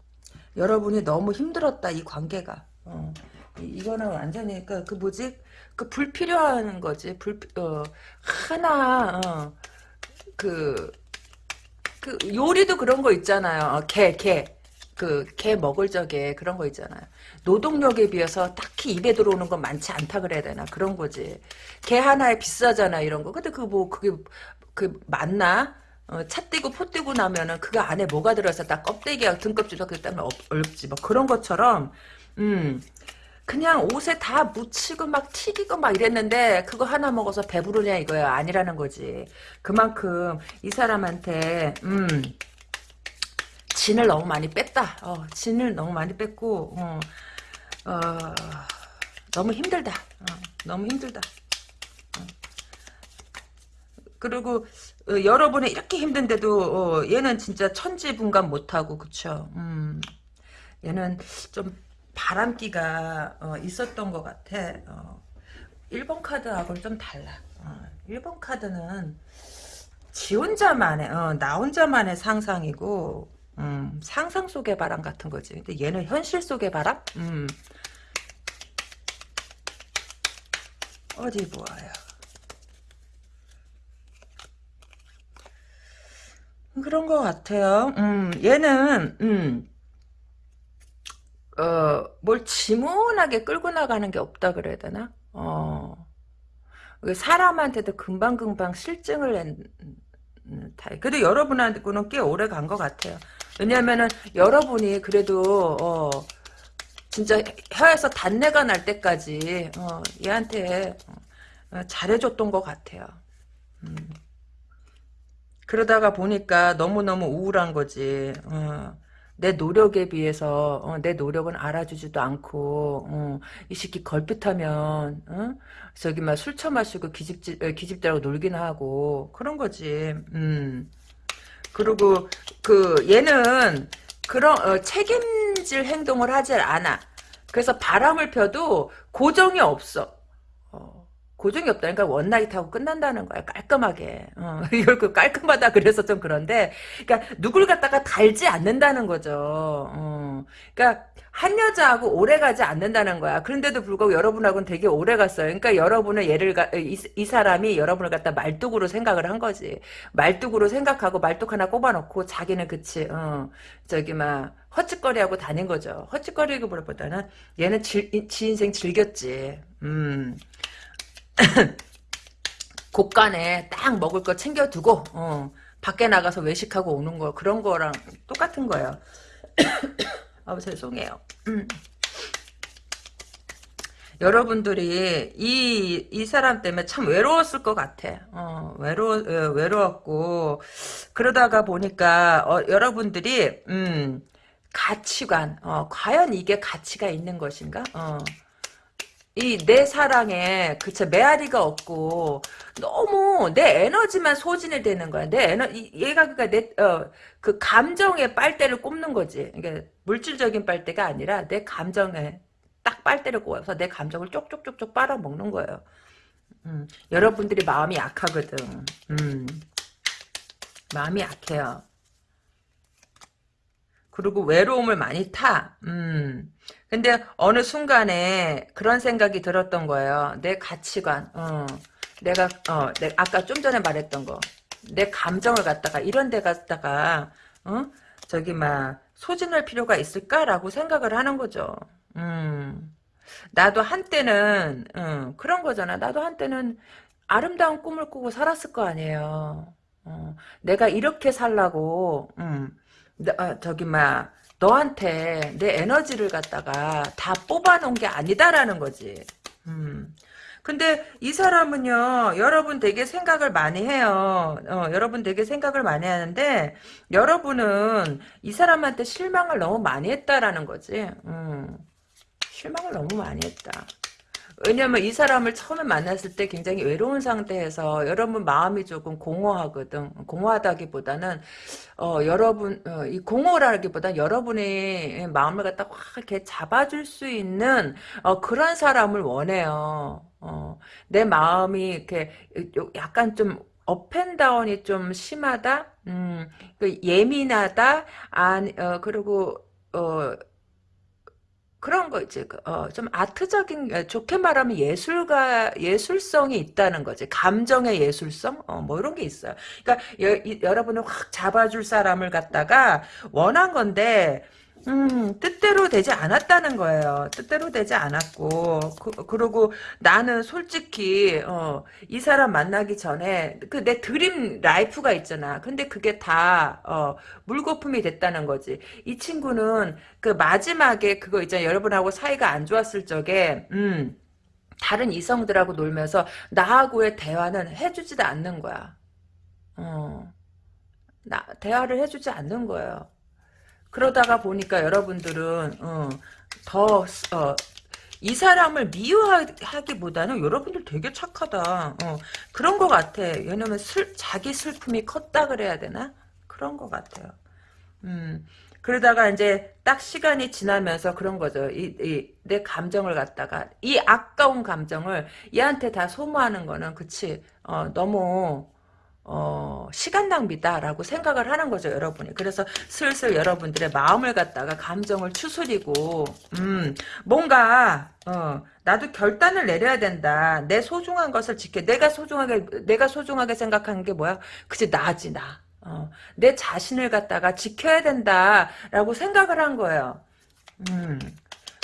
여러분이 너무 힘들었다, 이 관계가. 어. 이, 거는 완전히, 그, 그 뭐지? 그 불필요한 거지. 불, 어, 하나, 어. 그, 그, 요리도 그런 거 있잖아요. 어, 개, 개. 그, 개 먹을 적에 그런 거 있잖아요. 노동력에 비해서 딱히 입에 들어오는 건 많지 않다 그래야 되나. 그런 거지. 개 하나에 비싸잖아, 이런 거. 근데 그 뭐, 그게, 그, 맞나? 어, 차 떼고 포 떼고 나면은 그거 안에 뭐가 들어서 다 껍데기야 등껍질도 그 때문에 얼지 뭐 그런 것처럼 음 그냥 옷에 다 묻히고 막 튀기고 막 이랬는데 그거 하나 먹어서 배부르냐 이거야 아니라는 거지 그만큼 이 사람한테 음 진을 너무 많이 뺐다 어, 진을 너무 많이 뺐고 어, 어, 너무 힘들다 어, 너무 힘들다 어. 그리고 어, 여러분이 이렇게 힘든데도 어, 얘는 진짜 천지분간 못하고 그쵸 음, 얘는 좀 바람기가 어, 있었던 것 같아. 어, 1번 카드하고는 좀 달라. 어, 1번 카드는 지 혼자만의 어, 나 혼자만의 상상이고 음, 상상 속의 바람 같은 거지. 근데 얘는 현실 속의 바람? 음. 어디 보아요. 그런 것 같아요. 음, 얘는, 음, 어, 뭘 지문하게 끌고 나가는 게 없다 그래야 되나? 어, 사람한테도 금방금방 실증을 낸, 타입. 그래도 여러분한테는 꽤 오래 간 것 같아요. 왜냐면은, 여러분이 그래도, 어, 진짜 혀에서 단내가 날 때까지, 어, 얘한테, 어, 잘해줬던 것 같아요. 음. 그러다가 보니까 너무너무 우울한 거지. 어. 내 노력에 비해서 어, 내 노력은 알아주지도 않고 어, 이 새끼 걸핏하면 어? 저기 막 술 처마시고 기집질 어, 기집들하고 놀기나 하고 그런 거지. 음. 그리고 그 얘는 그런 어, 책임질 행동을 하질 않아. 그래서 바람을 펴도 고정이 없어. 고정이 없다니까 one night 하고 끝난다는 거야 깔끔하게. 어, 이걸 그 깔끔하다 그래서 좀 그런데 그러니까 누굴 갖다가 달지 않는다는 거죠. 어, 그러니까 한 여자하고 오래 가지 않는다는 거야. 그런데도 불구하고 여러분하고는 되게 오래 갔어요. 그러니까 여러분은 얘를 가, 이, 이 사람이 여러분을 갖다 말뚝으로 생각을 한 거지. 말뚝으로 생각하고 말뚝 하나 꼽아놓고 자기는 그치 어, 저기 막 헛짓거리하고 다닌 거죠. 헛짓거리기보다는 얘는 지, 지 인생 즐겼지. 음 곳간에 딱 먹을 거 챙겨두고 어, 밖에 나가서 외식하고 오는 거 그런 거랑 똑같은 거예요. 아 죄송해요. 음. 여러분들이 이, 이 사람 때문에 참 외로웠을 것 같아. 어, 외로, 어, 외로웠고, 그러다가 보니까, 어, 여러분들이, 음, 가치관, 어, 과연 이게 가치가 있는 것인가? 어. 이내 사랑에 그쵸 메아리가 없고 너무 내 에너지만 소진이 되는 거야. 내 에너 얘가 그러니까 내어그 감정의 빨대를 꼽는 거지. 그러니까 물질적인 빨대가 아니라 내 감정에 딱 빨대를 꼽아서 내 감정을 쪽쪽쪽쪽 빨아먹는 거예요. 음, 여러분들이 마음이 약하거든. 음, 마음이 약해요. 그리고 외로움을 많이 타. 음. 근데 어느 순간에 그런 생각이 들었던 거예요. 내 가치관, 어, 내가 어, 내, 아까 좀 전에 말했던 거, 내 감정을 갖다가 이런 데 갖다가 어? 저기 막 소진할 필요가 있을까라고 생각을 하는 거죠. 음, 나도 한때는 음, 그런 거잖아. 나도 한때는 아름다운 꿈을 꾸고 살았을 거 아니에요. 어, 내가 이렇게 살라고, 음, 어, 저기 막 너한테 내 에너지를 갖다가 다 뽑아놓은 게 아니다라는 거지. 음. 근데 이 사람은요, 여러분 되게 생각을 많이 해요. 어, 여러분 되게 생각을 많이 하는데, 여러분은 이 사람한테 실망을 너무 많이 했다라는 거지. 음. 실망을 너무 많이 했다. 왜냐면 이 사람을 처음에 만났을 때 굉장히 외로운 상태에서 여러분 마음이 조금 공허하거든. 공허하다기보다는 어, 여러분 어, 이 공허라기보다 여러분의 마음을 갖다 확 이렇게 잡아줄 수 있는 어, 그런 사람을 원해요. 어, 내 마음이 이렇게 약간 좀 업앤다운이 좀 심하다. 음, 그 예민하다. 아, 어, 그리고 어, 그런 거 이제 그, 어, 좀 아트적인 어, 좋게 말하면 예술가 예술성이 있다는 거지 감정의 예술성 어, 뭐 이런 게 있어요. 그러니까 여, 이, 여러분을 확 잡아줄 사람을 갖다가 원한 건데 음, 뜻대로 되지 않았다는 거예요. 뜻대로 되지 않았고, 그, 리고 나는 솔직히, 어, 이 사람 만나기 전에, 그 내 dream life가 있잖아. 근데 그게 다, 어, 물거품이 됐다는 거지. 이 친구는 그 마지막에 그거 있잖아. 여러분하고 사이가 안 좋았을 적에, 음, 다른 이성들하고 놀면서 나하고의 대화는 해주지도 않는 거야. 어, 나, 대화를 해주지 않는 거예요. 그러다가 보니까 여러분들은 어, 더 어, 이 사람을 미워하기보다는 여러분들 되게 착하다. 어, 그런 것 같아. 왜냐면 슬, 자기 슬픔이 컸다 그래야 되나? 그런 것 같아요. 음, 그러다가 이제 딱 시간이 지나면서 그런 거죠. 이, 이, 내 감정을 갖다가 이 아까운 감정을 얘한테 다 소모하는 거는 그치. 어, 너무 어, 시간 낭비다라고 생각을 하는 거죠, 여러분이. 그래서 슬슬 여러분들의 마음을 갖다가 감정을 추스리고, 음, 뭔가, 어, 나도 결단을 내려야 된다. 내 소중한 것을 지켜. 내가 소중하게, 내가 소중하게 생각하는 게 뭐야? 그치, 나지, 나. 어, 내 자신을 갖다가 지켜야 된다라고 생각을 한 거예요. 음.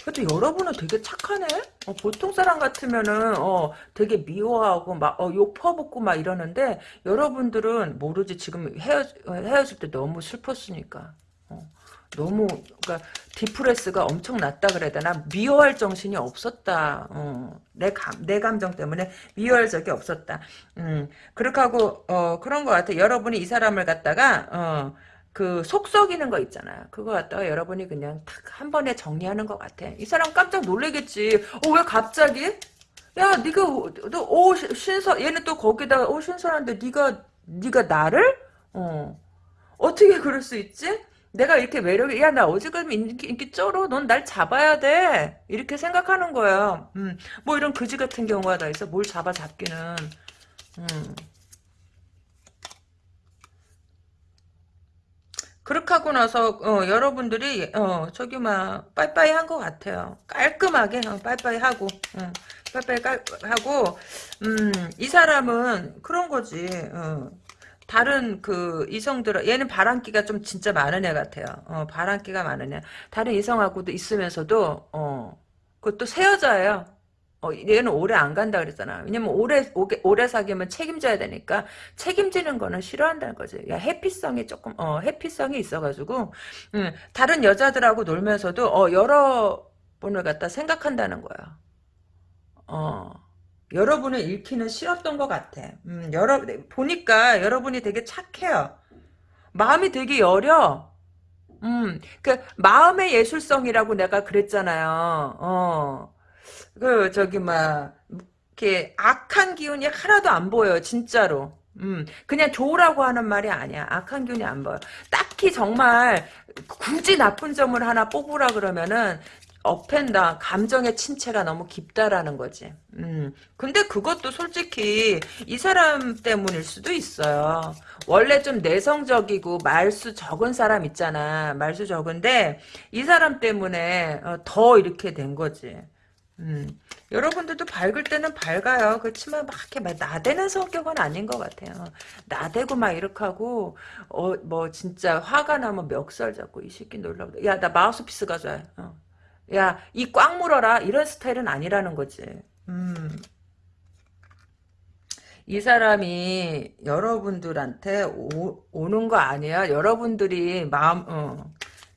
근데 여러분은 되게 착하네? 어, 보통 사람 같으면은, 어, 되게 미워하고, 막, 어, 욕 퍼붓고 막 이러는데, 여러분들은 모르지. 지금 헤어, 헤어질 때 너무 슬펐으니까. 어, 너무, 그니까, 디프레스가 엄청 났다 그래야 되나? 미워할 정신이 없었다. 어, 내 감, 내 감정 때문에 미워할 적이 없었다. 음, 그렇게 하고, 어, 그런 것 같아. 여러분이 이 사람을 갖다가, 어, 그 속썩이는 거 있잖아요. 그거 갖다가 여러분이 그냥 탁 한 번에 정리하는 것 같아. 이 사람 깜짝 놀래겠지. 어 왜 갑자기? 야 네가 너오 신선 얘는 또 거기다가 오 신선한데 네가 네가 나를 어 어떻게 그럴 수 있지? 내가 이렇게 매력이 야 나 어지간하면 인기, 인기 쩔어 넌 날 잡아야 돼 이렇게 생각하는 거야 음, 뭐 이런 거지 같은 경우가 다 있어 뭘 잡아 잡기는 음. 그렇게 하고 나서 어, 여러분들이 어, 저기 막 빠이빠이 한 것 같아요. 깔끔하게 어, 빠이빠이 하고 어, 빠이빠이 깔, 하고 음, 이 사람은 그런 거지. 어. 다른 그 이성들 얘는 바람기가 좀 진짜 많은 애 같아요. 어, 바람기가 많은 애. 다른 이성하고도 있으면서도 어, 그것도 새 여자예요. 어, 얘는 오래 안 간다 그랬잖아. 왜냐면 오래, 오래, 오래 사귀면 책임져야 되니까 책임지는 거는 싫어한다는 거지. 야, 해피성이 조금, 어, 해피성이 있어가지고, 음, 다른 여자들하고 놀면서도, 어, 여러 분을 갖다 생각한다는 거야. 어, 여러분을 잃기는 싫었던 것 같아. 음, 여러, 보니까 여러분이 되게 착해요. 마음이 되게 여려. 음, 그, 마음의 예술성이라고 내가 그랬잖아요. 어. 그 저기 막 이렇게 악한 기운이 하나도 안 보여요 진짜로 음 그냥 좋으라고 하는 말이 아니야 악한 기운이 안 보여 딱히 정말 굳이 나쁜 점을 하나 뽑으라 그러면은 업앤다 감정의 침체가 너무 깊다라는 거지. 음. 근데 그것도 솔직히 이 사람 때문일 수도 있어요. 원래 좀 내성적이고 말수 적은 사람 있잖아. 말수 적은데 이 사람 때문에 어, 더 이렇게 된 거지. 음, 여러분들도 밝을 때는 밝아요. 그렇지만 막 이렇게 막 나대는 성격은 아닌 것 같아요. 나대고 막 이렇게 하고, 어, 뭐, 진짜 화가 나면 멱살 잡고, 이 새끼 놀라고. 야, 나 마우스피스 가져와. 어. 야, 이 꽉 물어라. 이런 스타일은 아니라는 거지. 음. 이 사람이 여러분들한테 오, 오는 거 아니야? 여러분들이 마음, 어.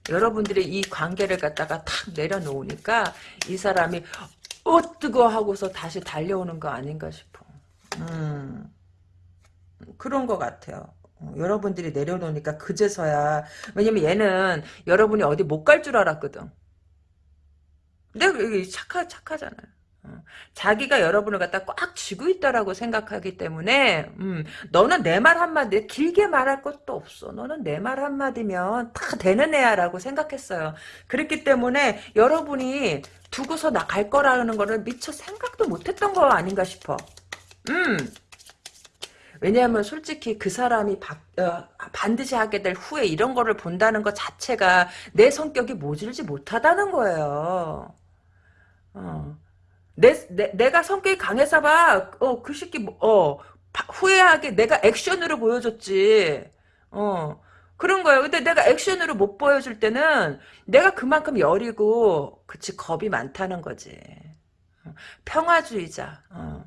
여러분들이 이 관계를 갖다가 탁 내려놓으니까 이 사람이 어 뜨거 하고서 다시 달려오는 거 아닌가 싶어. 음, 그런 것 같아요. 어, 여러분들이 내려놓으니까 그제서야 왜냐면 얘는 여러분이 어디 못 갈 줄 알았거든. 근데 착하 착하잖아요. 어. 자기가 여러분을 갖다 꽉 쥐고 있다라고 생각하기 때문에 음, 너는 내 말 한마디 길게 말할 것도 없어. 너는 내 말 한마디면 다 되는 애야라고 생각했어요. 그렇기 때문에 여러분이 두고서 나 갈 거라는 거를 미처 생각도 못했던 거 아닌가 싶어. 음. 왜냐하면 솔직히 그 사람이 바, 어, 반드시 하게 될 후에 이런 거를 본다는 것 자체가 내 성격이 모질지 못하다는 거예요. 어. 내, 내, 내가 성격이 강해서 봐. 어, 그 새끼, 뭐, 어, 후회하게 내가 액션으로 보여줬지. 어, 그런 거예요. 근데 내가 액션으로 못 보여줄 때는 내가 그만큼 여리고, 그치, 겁이 많다는 거지. 어, 평화주의자. 어.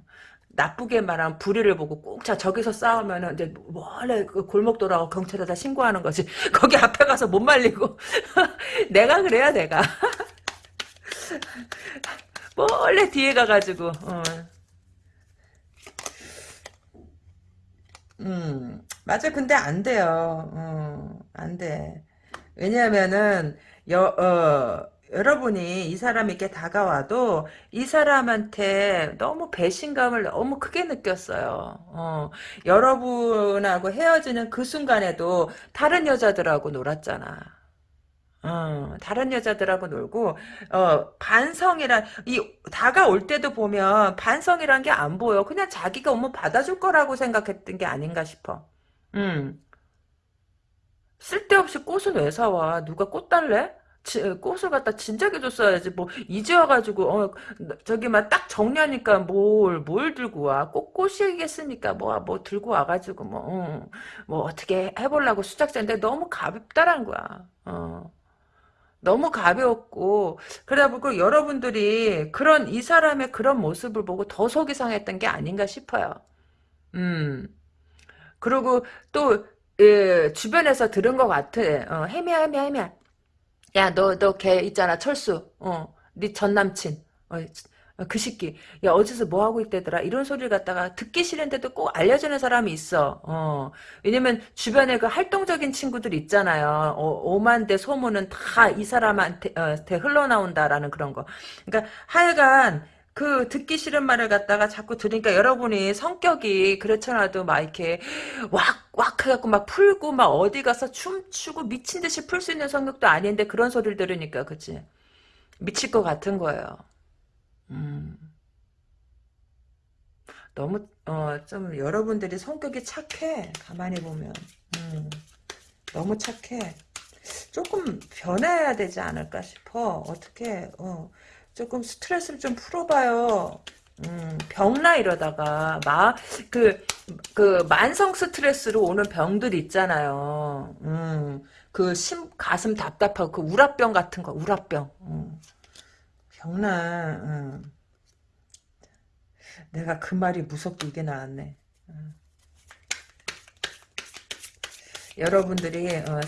나쁘게 말하면 불의를 보고 꼭 자 저기서 싸우면은 이제 원래 그 골목 돌아가 경찰에다 신고하는 거지. 거기 앞에 가서 못 말리고 내가 그래야 내가. 원래 뒤에 가가지고 어. 음 맞아 근데 안 돼요 어, 안돼 왜냐하면은 여, 어, 여러분이 이 사람에게 다가와도 이 사람한테 너무 배신감을 너무 크게 느꼈어요. 어, 여러분하고 헤어지는 그 순간에도 다른 여자들하고 놀았잖아. 어, 다른 여자들하고 놀고 어, 반성이란 이 다가올 때도 보면 반성이란 게 안 보여. 그냥 자기가 오면 받아줄 거라고 생각했던 게 아닌가 싶어. 음. 쓸데없이 꽃은 왜 사와? 누가 꽃 달래? 지- 꽃을 갖다 진작에 줬어야지. 뭐 이제 와가지고 어 저기 막 딱 정리하니까 뭘 뭘 들고 와? 꽃 꽃이겠습니까? 뭐 뭐 들고 와가지고 뭐 어, 뭐 어떻게 해보려고 수작자인데 너무 가볍다란 거야. 어. 너무 가벼웠고 그러다 보고 여러분들이 그런 이 사람의 그런 모습을 보고 더 속이 상했던 게 아닌가 싶어요. 음. 그리고 또 예, 주변에서 들은 것 같아. 어, 혜미야 혜미야 혜미야. 야너 너 걔 있잖아 철수. 어, 네 전남친. 어, 어, 그 새끼. 야 어디서 뭐 하고 있대더라. 이런 소리를 갖다가 듣기 싫은데도 꼭 알려주는 사람이 있어. 어. 왜냐면 주변에 그 활동적인 친구들 있잖아요. 어, 오만대 소문은 다 이 사람한테 어, 테 흘러나온다라는 그런 거. 그러니까 하여간 그 듣기 싫은 말을 갖다가 자꾸 들으니까 여러분이 성격이 그렇잖아도 막 이렇게 왁왁 해갖고 막 풀고 막 어디 가서 춤추고 미친 듯이 풀 수 있는 성격도 아닌데 그런 소리를 들으니까 그치 미칠 것 같은 거예요. 음, 너무 어 좀 여러분들이 성격이 착해 가만히 보면 음, 너무 착해. 조금 변해야 되지 않을까 싶어. 어떻게 어 조금 스트레스를 좀 풀어봐요. 음, 병나 이러다가 마그그 만성 스트레스로 오는 병들 있잖아요. 음, 그심 가슴 답답하고 그 우라병 같은 거 우라병. 음, 병나. 음. 내가 그 말이 무섭게 이게 나왔네. 음. 여러분들이 어,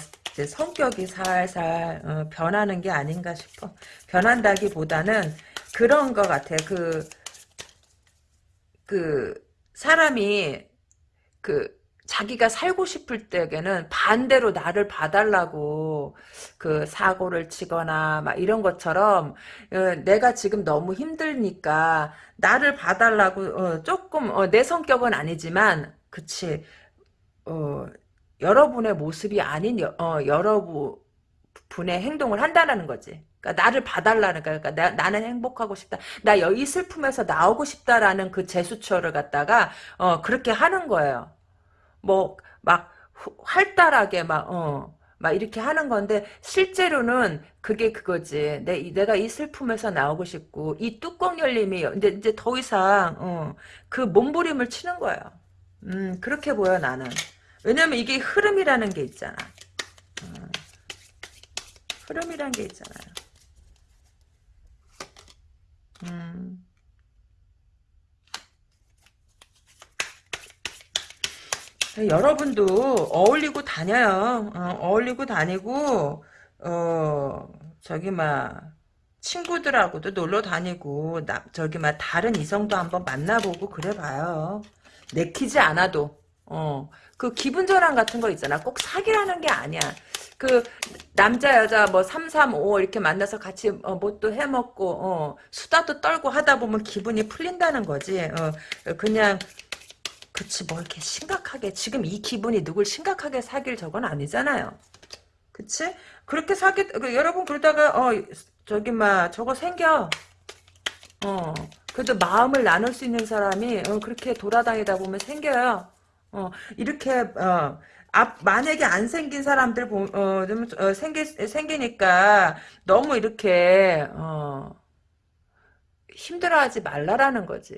성격이 살살 어, 변하는 게 아닌가 싶어. 변한다기보다는 그런 것 같아. 그, 그, 사람이, 그, 자기가 살고 싶을 때에는 반대로 나를 봐달라고 그 사고를 치거나 막 이런 것처럼 어, 내가 지금 너무 힘들니까 나를 봐달라고 어, 조금 어, 내 성격은 아니지만 그치 어, 여러분의 모습이 아닌 여, 어, 여러분의 행동을 한다는 거지. 그러니까 나를 봐달라는 거야. 그러니까 나, 는 행복하고 싶다. 나이 슬픔에서 나오고 싶다라는 그 제스처를 갖다가 어, 그렇게 하는 거예요. 뭐 막 활달하게 막 어. 막 이렇게 하는 건데 실제로는 그게 그거지. 내 내가 이 슬픔에서 나오고 싶고 이 뚜껑 열림이 이제 이제 더 이상 어, 그 몸부림을 치는 거예요. 음 그렇게 보여 나는. 왜냐면 이게 흐름이라는 게 있잖아. 어, 흐름이라는 게 있잖아요. 음. 여러분도 어울리고 다녀요. 어, 울리고 다니고 어 저기 막 친구들하고도 놀러 다니고 나 저기 막 다른 이성도 한번 만나보고 그래 봐요. 내키지 않아도 어 그 기분 전환 같은 거 있잖아. 꼭 사귀라는 게 아니야. 그 남자 여자 뭐 3, 3, 5 이렇게 만나서 같이 어, 뭣도 해먹고 어, 수다도 떨고 하다 보면 기분이 풀린다는 거지. 어, 그냥 그치 뭐 이렇게 심각하게 지금 이 기분이 누굴 심각하게 사귈 적은 아니잖아요. 그치? 그렇게 사귀 그, 여러분 그러다가 어 저기 막 저거 생겨. 어 그래도 마음을 나눌 수 있는 사람이 어, 그렇게 돌아다니다 보면 생겨요. 어 이렇게 어 앞, 만약에 안 생긴 사람들 보, 어, 좀, 어, 생기, 생기니까 너무 이렇게, 어, 힘들어하지 말라라는 거지.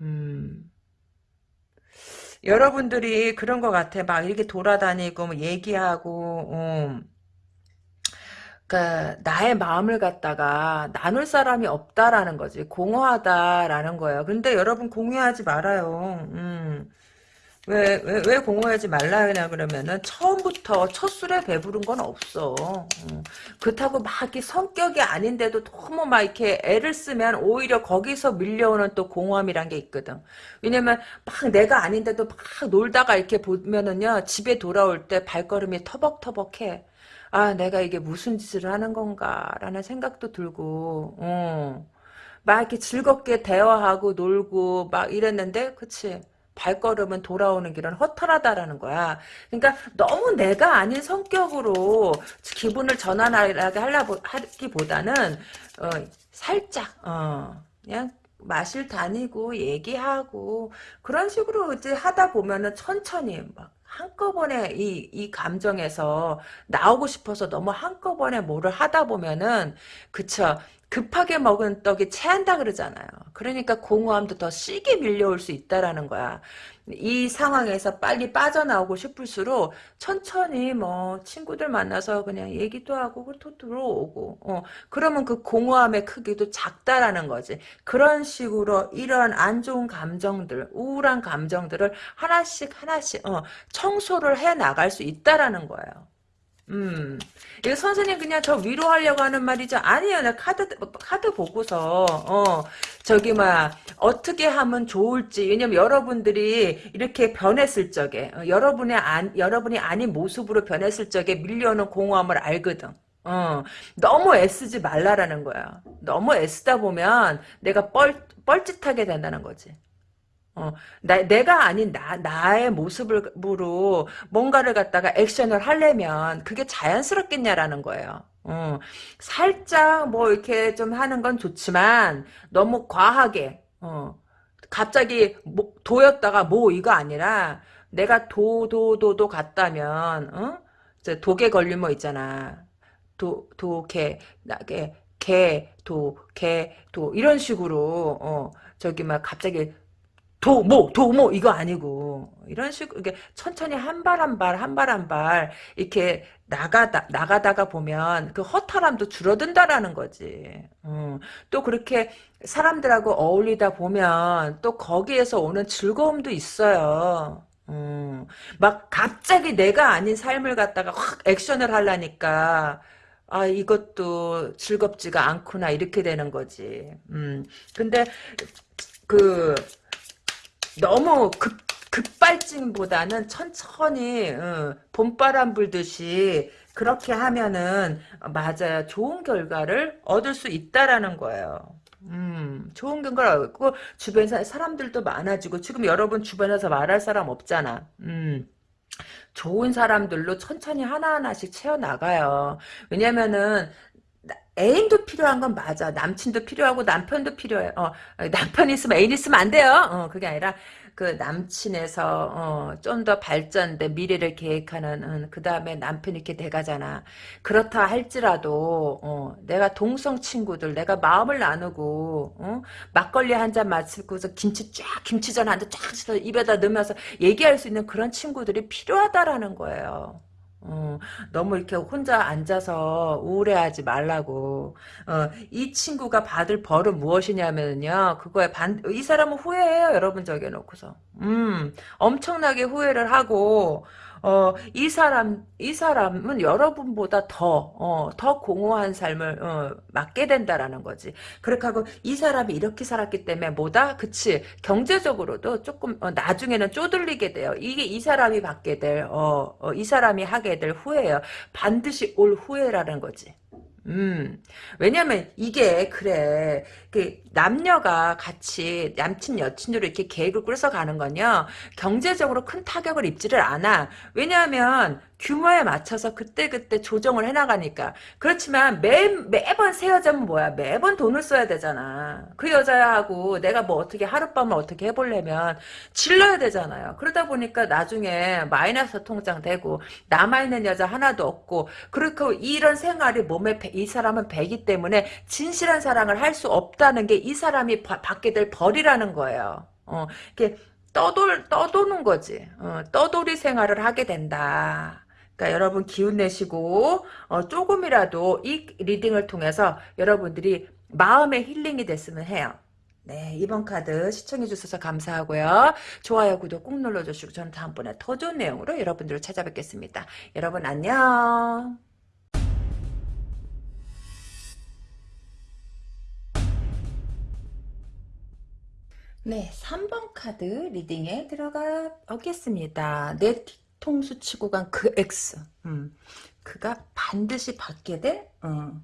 음. 여러분들이 그런 것 같아. 막 이렇게 돌아다니고, 뭐 얘기하고, 음. 그 나의 마음을 갖다가 나눌 사람이 없다라는 거지. 공허하다라는 거예요. 근데 여러분 공유하지 말아요. 음. 왜, 왜, 왜 공허하지 말라 하냐 그러면은 처음부터 첫 술에 배부른 건 없어. 음. 그렇다고 막 이렇게 성격이 아닌데도 너무 막 이렇게 애를 쓰면 오히려 거기서 밀려오는 또 공허함이란 게 있거든. 왜냐면 막 내가 아닌데도 막 놀다가 이렇게 보면은요 집에 돌아올 때 발걸음이 터벅터벅해. 아 내가 이게 무슨 짓을 하는 건가라는 생각도 들고, 어. 막 이렇게 즐겁게 대화하고 놀고 막 이랬는데, 그치? 발걸음은 돌아오는 길은 허탈하다라는 거야. 그러니까 너무 내가 아닌 성격으로 기분을 전환하게 하기보다는 어, 살짝 어, 그냥 마실 다니고 얘기하고 그런 식으로 이제 하다 보면은 천천히 막 한꺼번에 이, 이 감정에서 나오고 싶어서 너무 한꺼번에 뭐를 하다 보면은 그쵸 급하게 먹은 떡이 체한다 그러잖아요. 그러니까 공허함도 더 시게 밀려올 수 있다라는 거야. 이 상황에서 빨리 빠져나오고 싶을수록 천천히 뭐 친구들 만나서 그냥 얘기도 하고 또 들어오고 어 그러면 그 공허함의 크기도 작다라는 거지. 그런 식으로 이런 안 좋은 감정들, 우울한 감정들을 하나씩 하나씩 어 청소를 해 나갈 수 있다라는 거예요. 음. 이거 선생님 그냥 저 위로하려고 하는 말이죠. 아니에요. 나 카드 카드 보고서 어 저기 막 어떻게 하면 좋을지 왜냐면 여러분들이 이렇게 변했을 적에 어, 여러분의 안 여러분이 아닌 모습으로 변했을 적에 밀려오는 공허함을 알거든. 어 너무 애쓰지 말라라는 거야. 너무 애쓰다 보면 내가 뻘 뻘짓하게 된다는 거지. 어, 나, 내가 아닌 나, 나의 모습으로 뭔가를 갖다가 액션을 하려면 그게 자연스럽겠냐라는 거예요. 어, 살짝 뭐 이렇게 좀 하는 건 좋지만 너무 과하게, 어, 갑자기 뭐, 도였다가 뭐 이거 아니라 내가 도, 도, 도도 갔다면, 어? 독에 걸린 뭐 있잖아. 도, 도, 개, 나, 개, 개, 도, 개, 도, 이런 식으로, 어, 저기 막 갑자기 도모 도모 이거 아니고 이런 식으로 이게 천천히 한 발 한 발 한 발 한 발 이렇게 나가다 나가다가 보면 그 허탈함도 줄어든다라는 거지. 음, 또 그렇게 사람들하고 어울리다 보면 또 거기에서 오는 즐거움도 있어요. 음, 막 갑자기 내가 아닌 삶을 갖다가 확 액션을 하려니까 아 이것도 즐겁지가 않구나 이렇게 되는 거지. 음, 근데 그 너무 급, 급발진보다는 천천히 어, 봄바람 불듯이 그렇게 하면은 맞아요. 좋은 결과를 얻을 수 있다라는 거예요. 음, 좋은 결과를 얻고 주변 사람들도 많아지고 지금 여러분 주변에서 말할 사람 없잖아. 음. 좋은 사람들로 천천히 하나하나씩 채워나가요. 왜냐면은 애인도 필요한 건 맞아. 남친도 필요하고 남편도 필요해. 어, 남편 있으면 애인 있으면 안 돼요. 어, 그게 아니라 그 남친에서 어, 좀 더 발전된 미래를 계획하는 어, 그 다음에 남편이 이렇게 돼가잖아. 그렇다 할지라도 어, 내가 동성 친구들 내가 마음을 나누고 어? 막걸리 한 잔 마시고서 김치 쫙 김치전 한 잔 쫙 입에다 넣으면서 얘기할 수 있는 그런 친구들이 필요하다라는 거예요. 어, 너무 이렇게 혼자 앉아서 우울해하지 말라고. 어, 이 친구가 받을 벌은 무엇이냐면요. 그거에 반, 이 사람은 후회해요. 여러분 적여놓고서. 음, 엄청나게 후회를 하고, 어, 이 사람, 이 사람은 여러분보다 더, 어, 더 공허한 삶을, 어, 맞게 된다라는 거지. 그렇게 하고, 이 사람이 이렇게 살았기 때문에 뭐다? 그치. 경제적으로도 조금, 어, 나중에는 쪼들리게 돼요. 이게 이 사람이 받게 될, 어, 어, 이 사람이 하게 될 후회예요. 반드시 올 후회라는 거지. 음, 왜냐면 이게 그래 그 남녀가 같이 남친 여친으로 이렇게 계획을 꾸려서 가는 건요 경제적으로 큰 타격을 입지를 않아. 왜냐하면 규모에 맞춰서 그때그때 조정을 해나가니까. 그렇지만 매, 매번 새 여자면 뭐야? 매번 돈을 써야 되잖아. 그 여자하고 내가 뭐 어떻게 하룻밤을 어떻게 해보려면 질러야 되잖아요. 그러다 보니까 나중에 마이너스 통장 되고 남아있는 여자 하나도 없고 그렇고 이런 생활이 몸에 배, 이 사람은 배기 때문에 진실한 사랑을 할 수 없다는 게이 사람이 바, 받게 될 벌이라는 거예요 어, 이렇게 떠돌, 떠도는 거지. 어, 떠돌이 생활을 하게 된다. 그러니까 여러분 기운 내시고 어, 조금이라도 이 리딩을 통해서 여러분들이 마음의 힐링이 됐으면 해요. 네, 이번 카드 시청해 주셔서 감사하고요. 좋아요, 구독 꾹 눌러주시고 저는 다음번에 더 좋은 내용으로 여러분들을 찾아뵙겠습니다. 여러분 안녕. 네, 3번 카드 리딩에 들어가 보겠습니다. 내 통수 치고 간 그 X. 음, 그가 반드시 받게 될, 어,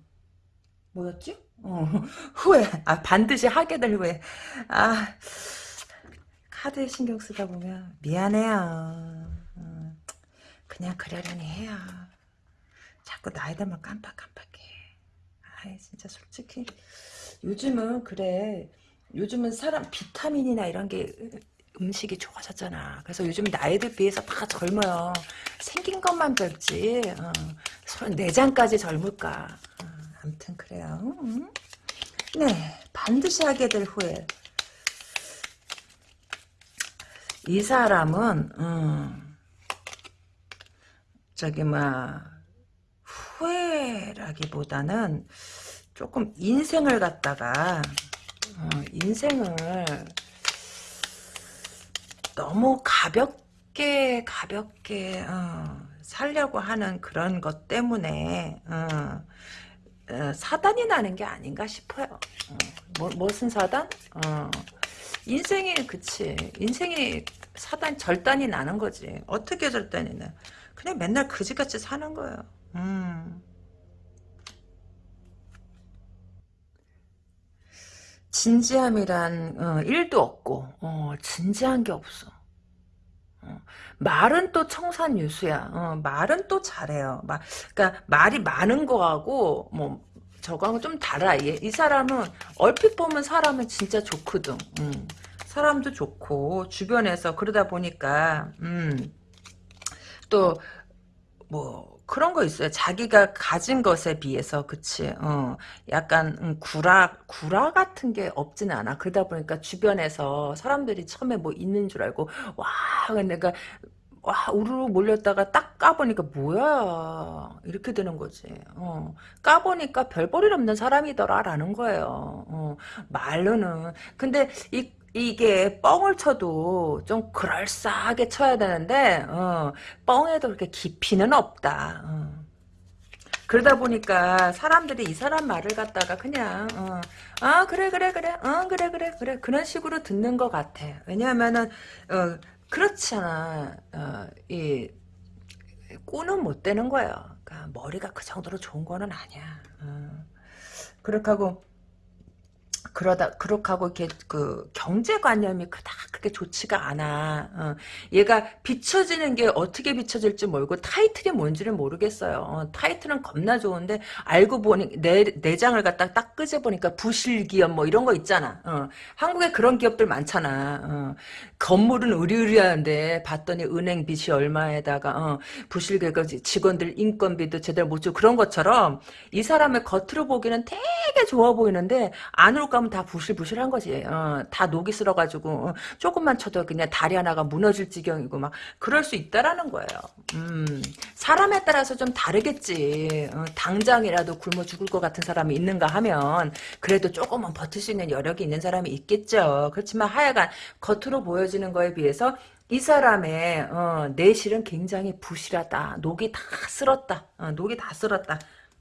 뭐였지? 어, 후회. 아, 반드시 하게 될 후회. 아, 하도 신경 쓰다 보면 미안해요. 어, 그냥 그러려니 해요. 자꾸 나이 들면 깜빡깜빡해. 아이 진짜 솔직히 요즘은 그래. 요즘은 사람 비타민이나 이런 게 음식이 좋아졌잖아. 그래서 요즘 나이들 비해서 다 젊어요. 생긴 것만 젊지. 어, 내장까지 젊을까. 어, 아무튼 그래요. 음. 네, 반드시 하게 될 후회. 이 사람은 음, 저기 막 후회라기보다는 조금 인생을 갖다가 어, 인생을 너무 가볍게 가볍게 어, 살려고 하는 그런 것 때문에 어, 어, 사단이 나는 게 아닌가 싶어요. 어, 뭐, 무슨 사단? 어, 인생이 그치. 인생이 사단 절단이 나는 거지. 어떻게 절단이 나? 그냥 맨날 그지같이 사는 거예요. 음. 진지함이란 어, 일도 없고 어, 진지한 게 없어. 어, 말은 또 청산 유수야. 어, 말은 또 잘해요. 말, 그러니까 말이 많은 거하고 뭐 저거하고 좀 달라. 이, 이 사람은 얼핏 보면 사람은 진짜 좋거든. 음. 사람도 좋고 주변에서 그러다 보니까 음, 또뭐 그런 거 있어요. 자기가 가진 것에 비해서 그치. 어, 약간 음, 구라 구라 같은 게 없지는 않아. 그러다 보니까 주변에서 사람들이 처음에 뭐 있는 줄 알고 와 내가 와 우르르 몰렸다가 딱 까보니까 뭐야? 이렇게 되는 거지. 어, 까보니까 별 볼일 없는 사람이더라라는 거예요. 어, 말로는. 근데 이 이게 뻥을 쳐도 좀 그럴싸하게 쳐야 되는데 어, 뻥에도 그렇게 깊이는 없다 어. 그러다 보니까 사람들이 이 사람 말을 갖다가 그냥 어, 아 그래 그래 그래 어 그래 그래 그래 그런 식으로 듣는 것 같아 왜냐하면은 어, 그렇잖아. 어, 이 꾼은 못 되는 거예요. 그러니까 머리가 그 정도로 좋은 거는 아니야. 어. 그렇게 하고 그러다 그렇게 하고 이렇게 그 경제관념이 그닥 그렇게 좋지가 않아. 어. 얘가 비춰지는 게 어떻게 비춰질지 모르고 타이틀이 뭔지를 모르겠어요. 어. 타이틀은 겁나 좋은데 알고 보니 내 내장을 갖다 딱 끄져 보니까 부실기업 뭐 이런 거 있잖아. 어. 한국에 그런 기업들 많잖아. 어. 건물은 의리의리한데 봤더니 은행 빚이 얼마에다가 어. 부실기업 직원들 인건비도 제대로 못 주고 그런 것처럼 이 사람의 겉으로 보기는 되게 좋아 보이는데 안으로 가면 다 부실부실한 거지. 어, 다 녹이 쓸어가지고 어, 조금만 쳐도 그냥 다리 하나가 무너질 지경이고 막 그럴 수 있다라는 거예요. 음, 사람에 따라서 좀 다르겠지. 어, 당장이라도 굶어 죽을 것 같은 사람이 있는가 하면 그래도 조금은 버틸 수 있는 여력이 있는 사람이 있겠죠. 그렇지만 하여간 겉으로 보여지는 거에 비해서 이 사람의 어, 내실은 굉장히 부실하다. 녹이 다 쓸었다. 어, 녹이 다 쓸었다.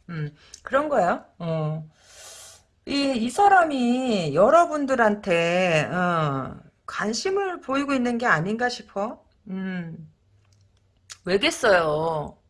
음, 그런 거예요. 어. 이, 이 사람이 여러분들한테 어, 관심을 보이고 있는 게 아닌가 싶어. 음, 왜겠어요?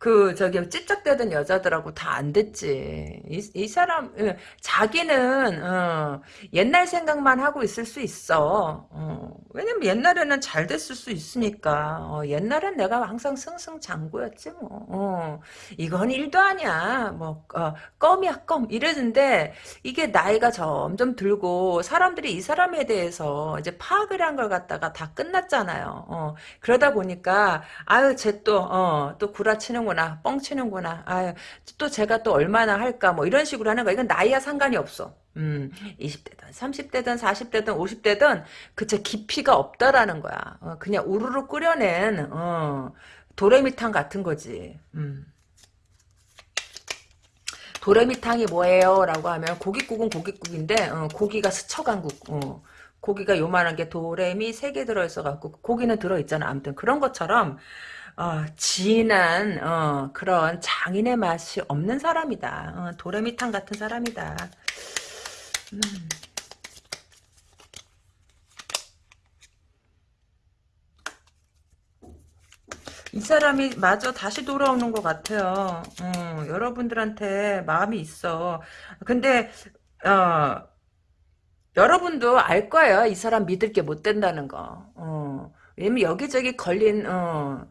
그 저기 찝쩍대던 여자들하고 다 안 됐지. 이, 이 사람 예, 자기는 어, 옛날 생각만 하고 있을 수 있어. 어, 왜냐면 옛날에는 잘 됐을 수 있으니까. 어, 옛날엔 내가 항상 승승장구였지 뭐. 어, 이건 일도 아니야. 뭐 어, 껌이야 껌 이랬는데 이게 나이가 점점 들고 사람들이 이 사람에 대해서 이제 파악을 한 걸 갖다가 다 끝났잖아요. 어, 그러다 보니까 아유 쟤 또또 어, 구라치는 치는구나 뻥치는구나. 아유 또 제가 또 얼마나 할까 뭐 이런 식으로 하는 거야. 이건 나이와 상관이 없어. 음 20대든 30대든 40대든 50대든 그쵸 깊이가 없다라는 거야. 어, 그냥 우르르 끓여낸 어, 도레미탕 같은 거지. 음. 도레미탕이 뭐예요? 라고 하면 고깃국은 고깃국인데 어, 고기가 스쳐간 국. 어, 고기가 요만한 게 도레미 세 개 들어있어갖고 고기는 들어있잖아. 아무튼 그런 것처럼 어, 진한 어, 그런 장인의 맛이 없는 사람이다. 어, 도레미탕 같은 사람이다. 음. 이 사람이 마저 다시 돌아오는 것 같아요. 어, 여러분들한테 마음이 있어. 근데 어, 여러분도 알 거예요. 이 사람 믿을 게 못 된다는 거. 어. 왜냐면 여기저기 걸린 어,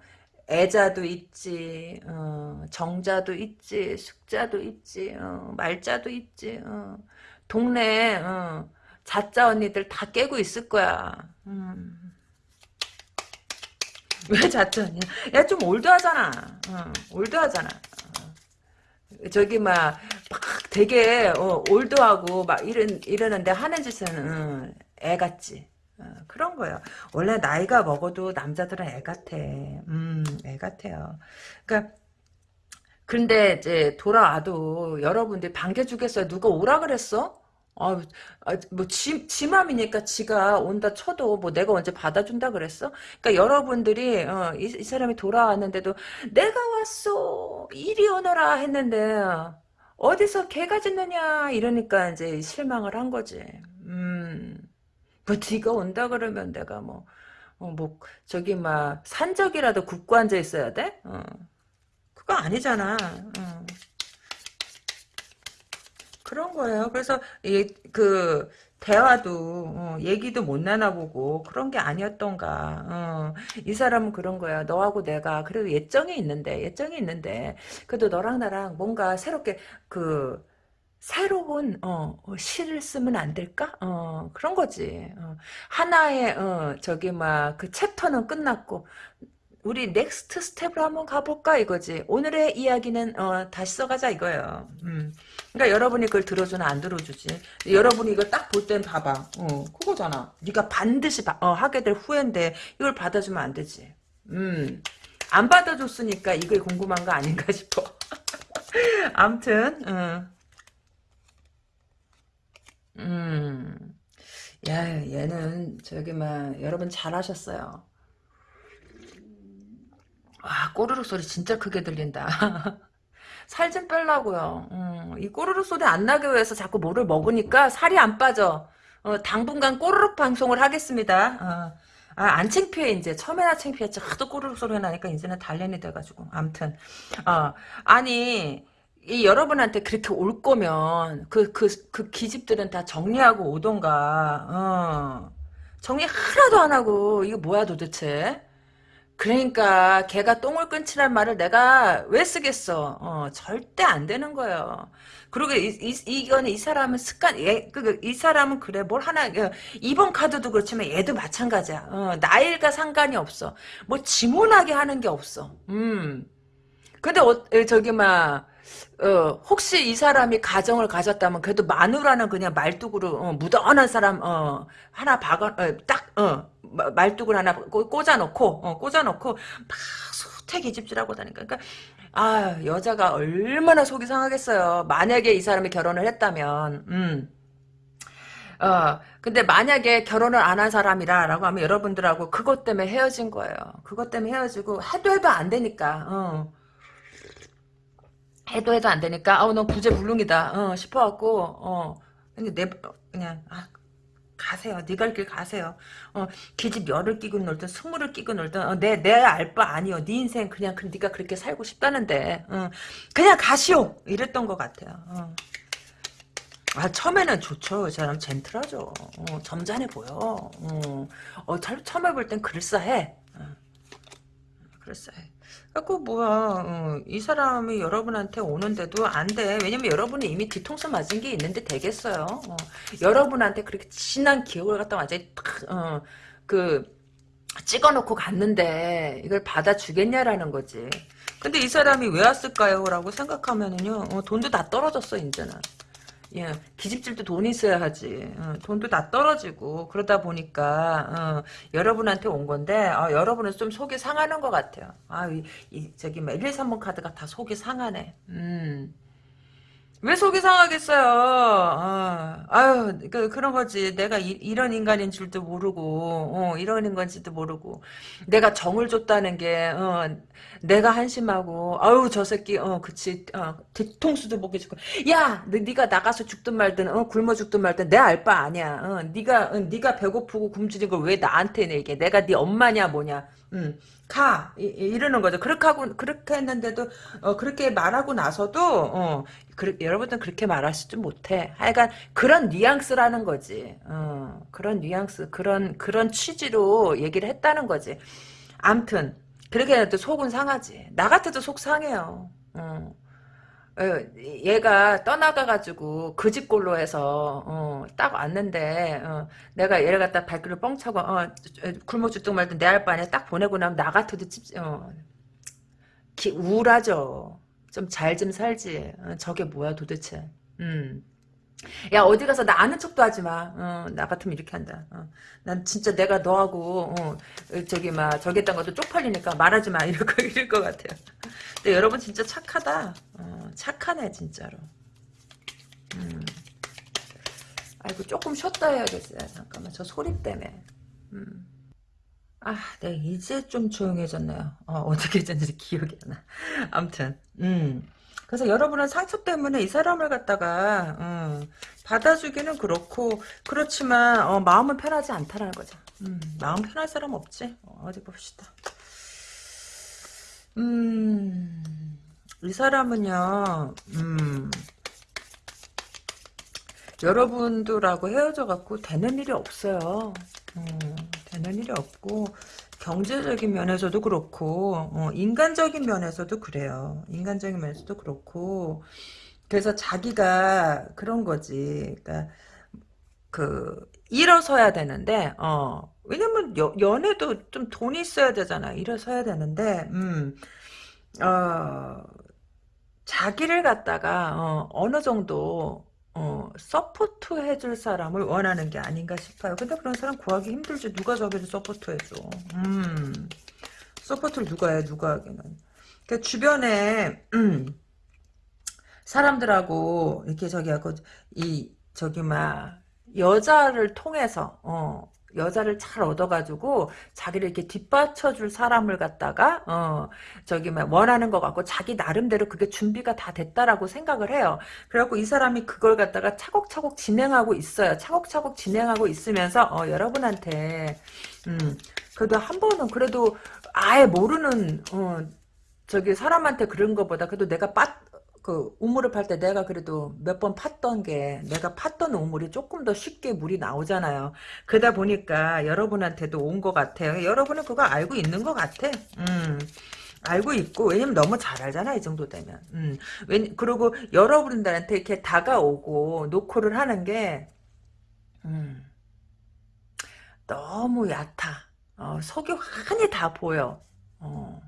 애자도 있지, 어, 정자도 있지, 숙자도 있지, 어, 말자도 있지. 어. 동네 어, 자짜 언니들 다 깨고 있을 거야. 음. 왜 자짜 언니야? 야 좀 올드하잖아. 어, 올드하잖아. 어. 저기 막, 막 되게 어, 올드하고 막 이런 이러는데 하는 짓은 어, 애 같지. 어, 그런 거예요. 원래 나이가 먹어도 남자들은 애 같아. 음, 애 같아요. 그러니까 근데 이제 돌아와도 여러분들 반겨주겠어요. 누가 오라 그랬어? 아, 아, 뭐, 지, 지 맘이니까 지가 온다 쳐도 뭐 내가 언제 받아준다 그랬어? 그러니까 여러분들이, 어, 이, 이 사람이 돌아왔는데도 내가 왔어! 이리 오너라 했는데, 어디서 개가 짖느냐? 이러니까 이제 실망을 한 거지. 음, 뭐 네가 온다 그러면 내가 뭐, 어, 뭐, 저기 막, 산적이라도 굽고 앉아 있어야 돼? 어. 그거 아니잖아. 어. 그런 거예요. 그래서 이 그 대화도 어, 얘기도 못 나눠보고 그런 게 아니었던가. 어, 이 사람은 그런 거야. 너하고 내가 그래도 애정이 있는데 애정이 있는데 그래도 너랑 나랑 뭔가 새롭게 그 새로운 어, 어, 시를 쓰면 안 될까? 어, 그런 거지. 어, 하나의 어, 저기 막 그 chapter는 끝났고 우리 next step으로 한번 가볼까 이거지. 오늘의 이야기는 어, 다시 써가자 이거예요. 음. 그러니까 여러분이 그걸 들어주나 안 들어주지. 여러분이 이걸 딱볼 땐 봐봐. 어, 그거잖아. 네가 반드시 바, 어, 하게 될 후회인데 이걸 받아주면 안 되지. 음. 안 받아줬으니까 이게 궁금한 거 아닌가 싶어. 암튼 어. 음. 야, 얘는 저기 막 여러분 잘하셨어요. 아, 꼬르륵 소리 진짜 크게 들린다. 살 좀 빼려고요. 음, 이 꼬르륵 소리 안 나게 위해서 자꾸 뭐를 먹으니까 살이 안 빠져. 어, 당분간 꼬르륵 방송을 하겠습니다. 어, 아, 안 창피해, 이제. 처음에나 창피했지. 하도 꼬르륵 소리가 나니까 이제는 단련이 돼가지고. 암튼. 어, 아니, 이 여러분한테 그렇게 올 거면, 그, 그, 그 기집들은 다 정리하고 오던가, 어. 정리 하나도 안 하고, 이거 뭐야 도대체? 그러니까 걔가 똥을 끊치란 말을 내가 왜 쓰겠어? 어, 절대 안 되는 거예요. 그리고 이, 이, 이거는 이 사람은 습관, 얘, 그, 그이 사람은 그래, 뭘 하나, 어, 이번 카드도 그렇지만 얘도 마찬가지야. 어, 나일과 상관이 없어. 뭐 지문하게 하는 게 없어. 음. 근데, 어, 저기, 막, 어, 혹시 이 사람이 가정을 가졌다면 그래도 마누라는 그냥 말뚝으로 어, 무던한 사람 어, 하나 박아 어, 딱 어, 말뚝을 하나 꽂아놓고 어, 꽂아놓고 막 수태기 집질하고 다니까 그러니까 아 여자가 얼마나 속이 상하겠어요 만약에 이 사람이 결혼을 했다면 음. 어, 근데 만약에 결혼을 안 한 사람이라라고 하면 여러분들하고 그것 때문에 헤어진 거예요. 그것 때문에 헤어지고 해도 해도 안 되니까. 어. 해도 해도 안 되니까 아우 넌 구제불능이다 어, 싶어갖고 어 근데 내 그냥 아 가세요. 네갈길 가세요. 어, 기집 열을 끼고 놀든 스물을 끼고 놀든 어, 내내 알 바 아니요. 네 인생 그냥 그 네가 그렇게 살고 싶다는데 어, 그냥 가시오. 이랬던 것 같아요. 어. 아 처음에는 좋죠. 그 사람 젠틀하죠. 어, 점잖해 보여. 어, 어 처 음에 볼 땐 그럴싸해. 어, 그럴싸해. 그 뭐야 어, 이 사람이 여러분한테 오는데도 안 돼. 왜냐면 여러분이 이미 뒤통수 맞은 게 있는데 되겠어요. 어, 여러분한테 그렇게 진한 기억을 갖다 완전히 어, 그 찍어놓고 갔는데 이걸 받아주겠냐라는 거지. 근데 이 사람이 왜 왔을까요? 라고 생각하면은요 어, 돈도 다 떨어졌어 이제는. 예, 기집질도 돈이 있어야 하지. 어, 돈도 다 떨어지고 그러다 보니까 어, 여러분한테 온 건데 어, 여러분은 좀 속이 상하는 것 같아요. 아, 이, 이 저기 1, 2, 3번 카드가 다 속이 상하네. 음. 왜 속이 상하겠어요? 어, 아유, 그, 그런 거지. 내가 이, 런 인간인 줄도 모르고, 어, 이런 인간인지도 모르고, 내가 정을 줬다는 게, 어, 내가 한심하고, 아유, 저 새끼, 어, 그치, 어, 뒤통수도 못 해주고, 야, 너, 네가 나가서 죽든 말든, 어, 굶어 죽든 말든, 내 알 바 아니야. 어, 네가, 어, 네가 배고프고 굶주린 걸 왜 나한테 내게? 내가 네 엄마냐, 뭐냐. 음. 가 이, 러는 거죠. 그렇게 하고 그렇게 했는데도 어, 그렇게 말하고 나서도 어, 그, 여러분들은 그렇게 말하시지 못해. 하여간 그런 뉘앙스라는 거지. 어, 그런 뉘앙스, 그런 그런 취지로 얘기를 했다는 거지. 암튼 그렇게 해도 속은 상하지. 나 같아도 속 상해요. 어. 어, 얘가 떠나가가지고 그 집골로 해서 어, 딱 왔는데 어, 내가 얘를 갖다 발길을 뻥 차고 어, 굶어 죽든 말든 내알바 아니야 딱 보내고 나면 나 같아도 찝, 어, 기, 우울하죠. 좀 잘좀 살지. 어, 저게 뭐야 도대체. 음. 야 어디 가서 나 아는 척도 하지 마. 어, 나 같으면 이렇게 한다. 어, 난 진짜 내가 너하고 어, 저기 막 저기 했던 것도 쪽팔리니까 말하지 마. 이럴 거 이럴 것 같아요. 근데 여러분 진짜 착하다. 어, 착하네 진짜로. 음. 아이고 조금 쉬었다 해야겠어요. 잠깐만 저 소리 때문에. 음. 아, 네 이제 좀 조용해졌네요. 어, 떻게 됐는지 기억이 안 나. 아무튼, 음. 그래서 여러분은 상처 때문에 이 사람을 갖다가 어, 받아주기는 그렇고 그렇지만 어, 마음은 편하지 않다라는 거죠. 음, 마음 편할 사람 없지? 어, 디 봅시다. 음, 이 사람은요, 음, 여러분들하고 헤어져 갖고 되는 일이 없어요. 음, 되는 일이 없고 경제적인 면에서도 그렇고 어, 인간적인 면에서도 그래요. 인간적인 면에서도 그렇고 그래서 자기가 그런 거지. 그러니까 그 일어서야 되는데 어 왜냐면 여, 연애도 좀 돈이 있어야 되잖아. 일어서야 되는데 음. 어 자기를 갖다가 어, 어느 정도 어, support 해줄 사람을 원하는 게 아닌가 싶어요. 근데 그런 사람 구하기 힘들지. 누가 저기를 support 해줘. 음, support를 누가 해, 누가 하기는. 그 주변에, 음, 사람들하고, 이렇게 저기 하고, 이, 저기, 막, 여자를 통해서, 어, 여자를 잘 얻어가지고 자기를 이렇게 뒷받쳐줄 사람을 갖다가 어 저기 막 원하는 것 같고 자기 나름대로 그게 준비가 다 됐다라고 생각을 해요. 그래갖고 이 사람이 그걸 갖다가 차곡차곡 진행하고 있어요. 차곡차곡 진행하고 있으면서 어 여러분한테 음 그래도 한 번은 그래도 아예 모르는 어 저기 사람한테 그런 것보다 그래도 내가 빠, 그 우물을 팔 때 내가 그래도 몇 번 팠던 게 내가 팠던 우물이 조금 더 쉽게 물이 나오잖아요. 그러다 보니까 여러분한테도 온 것 같아요. 여러분은 그거 알고 있는 것 같아. 음. 알고 있고 왜냐면 너무 잘 알잖아 이 정도 되면 음. 왜, 그리고 여러분들한테 이렇게 다가오고 노크를 하는 게 음. 너무 얕아 어, 속이 환히 다 보여 어.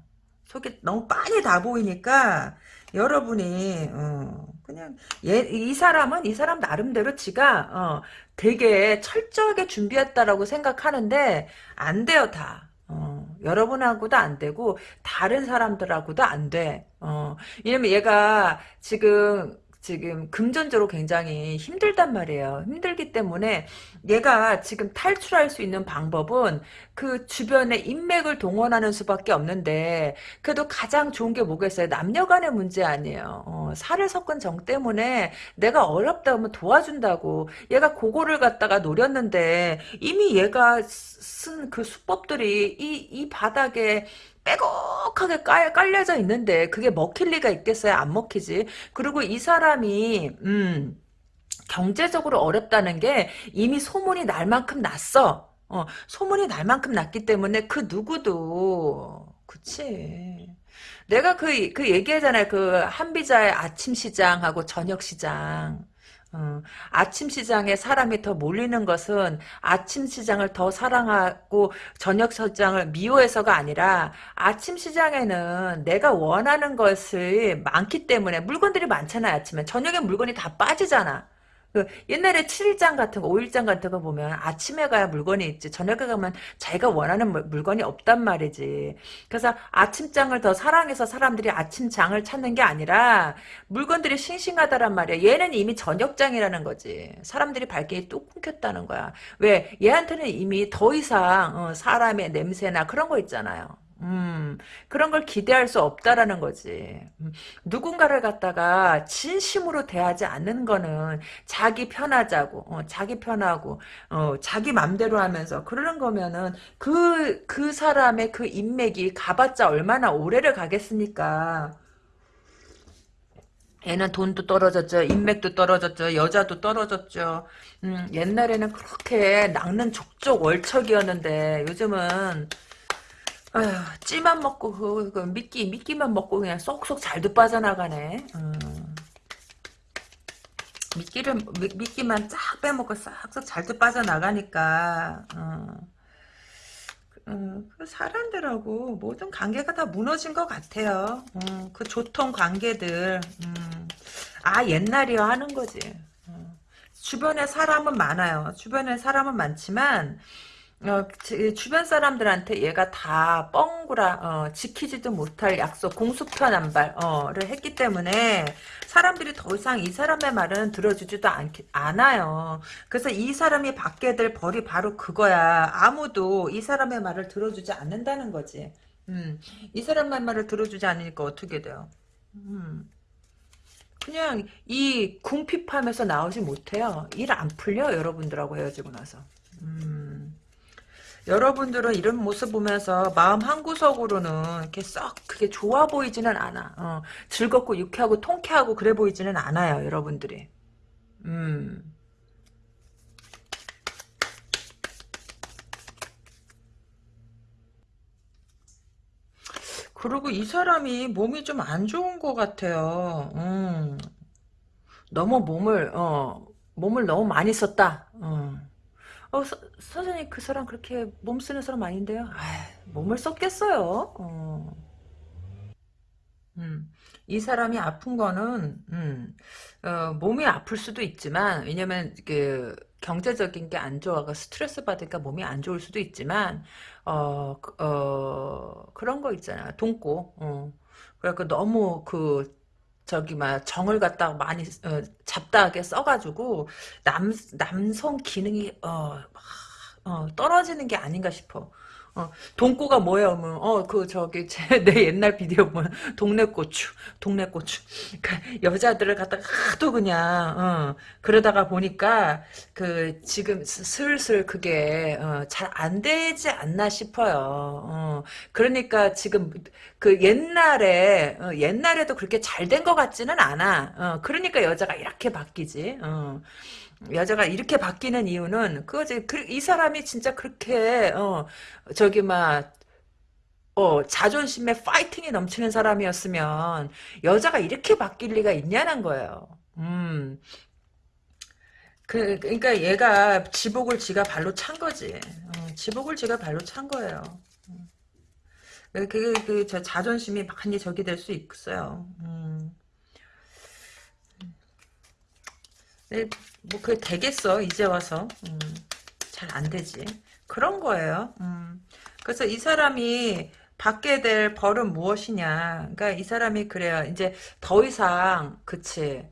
속이 너무 빤히 다 보이니까 여러분이 어, 그냥 얘, 이 사람은 이 사람 나름대로 지가 어, 되게 철저하게 준비했다라고 생각하는데 안 돼요 다. 어, 여러분하고도 안 되고 다른 사람들하고도 안 돼. 어, 왜냐면 얘가 지금 지금 금전적으로 굉장히 힘들단 말이에요. 힘들기 때문에 얘가 지금 탈출할 수 있는 방법은 그 주변에 인맥을 동원하는 수밖에 없는데 그래도 가장 좋은 게 뭐겠어요? 남녀 간의 문제 아니에요. 어, 살을 섞은 정 때문에 내가 어렵다 면 도와준다고 얘가 그거를 갖다가 노렸는데 이미 얘가 쓴 그 수법들이 이, 이 바닥에 빼곡하게 깔, 깔려져 있는데 그게 먹힐 리가 있겠어요? 안 먹히지. 그리고 이 사람이 음 경제적으로 어렵다는 게 이미 소문이 날 만큼 났어. 어, 소문이 날 만큼 났기 때문에 그 누구도 그치. 내가 그, 그 얘기하잖아요. 그 한비자의 아침 시장하고 저녁 시장. 어, 아침 시장에 사람이 더 몰리는 것은 아침 시장을 더 사랑하고 저녁 시장을 미워해서가 아니라 아침 시장에는 내가 원하는 것이 많기 때문에 물건들이 많잖아요 아침에. 저녁에 물건이 다 빠지잖아 그 옛날에 7일장 같은 거, 5일장 같은 거 보면 아침에 가야 물건이 있지 저녁에 가면 자기가 원하는 물건이 없단 말이지. 그래서 아침장을 더 사랑해서 사람들이 아침장을 찾는 게 아니라 물건들이 싱싱하다란 말이야. 얘는 이미 저녁장이라는 거지. 사람들이 발길이 뚝 끊겼다는 거야. 왜? 얘한테는 이미 더 이상 어, 사람의 냄새나 그런 거 있잖아요. 음, 그런 걸 기대할 수 없다라는 거지. 음, 누군가를 갖다가 진심으로 대하지 않는 거는 자기 편하자고, 어, 자기 편하고, 어, 자기 맘대로 하면서 그러는 거면은 그, 그 사람의 그 인맥이 가봤자 얼마나 오래를 가겠습니까? 얘는 돈도 떨어졌죠. 인맥도 떨어졌죠. 여자도 떨어졌죠. 음, 옛날에는 그렇게 낚는 족족 월척이었는데 요즘은 아휴, 찌만 먹고 그, 그 미끼 미끼만 먹고 그냥 쏙쏙 잘도 빠져나가네. 음. 미끼를 미, 미끼만 쫙 빼먹고 싹싹 잘도 빠져나가니까 어. 음, 그 사람들하고 모든 관계가 다 무너진 것 같아요. 음, 그 조통 관계들, 음, 아 옛날이야 하는 거지. 음, 주변에 사람은 많아요. 주변에 사람은 많지만 어, 지- 주변 사람들한테 얘가 다 뻥구라 어, 지키지도 못할 약속 공수편안발을 했기 때문에 사람들이 더 이상 이 사람의 말은 들어주지도 않, 않아요. 그래서 이 사람이 받게 될 벌이 바로 그거야. 아무도 이 사람의 말을 들어주지 않는다는 거지. 음, 이 사람의 말을 들어주지 않으니까 어떻게 돼요? 음, 그냥 이 궁핍함에서 나오지 못해요. 일 안 풀려 여러분들하고 헤어지고 나서. 음. 여러분들은 이런 모습 보면서 마음 한구석으로는 이렇게 썩 그게 좋아 보이지는 않아. 어, 즐겁고 유쾌하고 통쾌하고 그래 보이지는 않아요, 여러분들이. 음. 그리고 이 사람이 몸이 좀 안 좋은 것 같아요. 음. 너무 몸을, 어, 몸을 너무 많이 썼다. 어. 어, 서, 선생님 그 사람 그렇게 몸 쓰는 사람 아닌데요? 아, 몸을 썼겠어요. 어. 음. 이 사람이 아픈 거는 음, 어, 몸이 아플 수도 있지만 왜냐면 그 경제적인 게 안 좋아가 스트레스 받으니까 몸이 안 좋을 수도 있지만 어, 그, 어 그런 거 있잖아 돈고 어. 그래갖고 너무 그 저기 막 정을 갖다가 많이 어, 잡다하게 써가지고 남 남성 기능이 어, 어, 떨어지는 게 아닌가 싶어. 어, 돈꼬가 뭐예요? 뭐, 어, 그, 저기, 제, 내 옛날 비디오 보면, 동네 고추, 동네 고추. 그, 여자들을 갖다가 하도 그냥, 어, 그러다가 보니까, 그, 지금 스- 슬슬 그게, 어, 잘 안 되지 않나 싶어요. 어, 그러니까 지금, 그 옛날에, 어, 옛날에도 그렇게 잘 된 것 같지는 않아. 어, 그러니까 여자가 이렇게 바뀌지. 어. 여자가 이렇게 바뀌는 이유는 그거지. 그, 이 사람이 진짜 그렇게 어 저기 막 어, 자존심에 파이팅이 넘치는 사람이었으면 여자가 이렇게 바뀔 리가 있냐는 거예요. 음. 그 그러니까 얘가 지복을 지가 발로 찬 거지. 어, 지복을 지가 발로 찬 거예요. 그, 그, 그, 저 자존심이 많이 저기 될수 있어요. 음. 네, 뭐, 그게 되겠어, 이제 와서. 음, 잘안 되지. 그런 거예요. 음. 그래서 이 사람이 받게 될 벌은 무엇이냐. 그러니까 이 사람이 그래요. 이제 더 이상, 그치.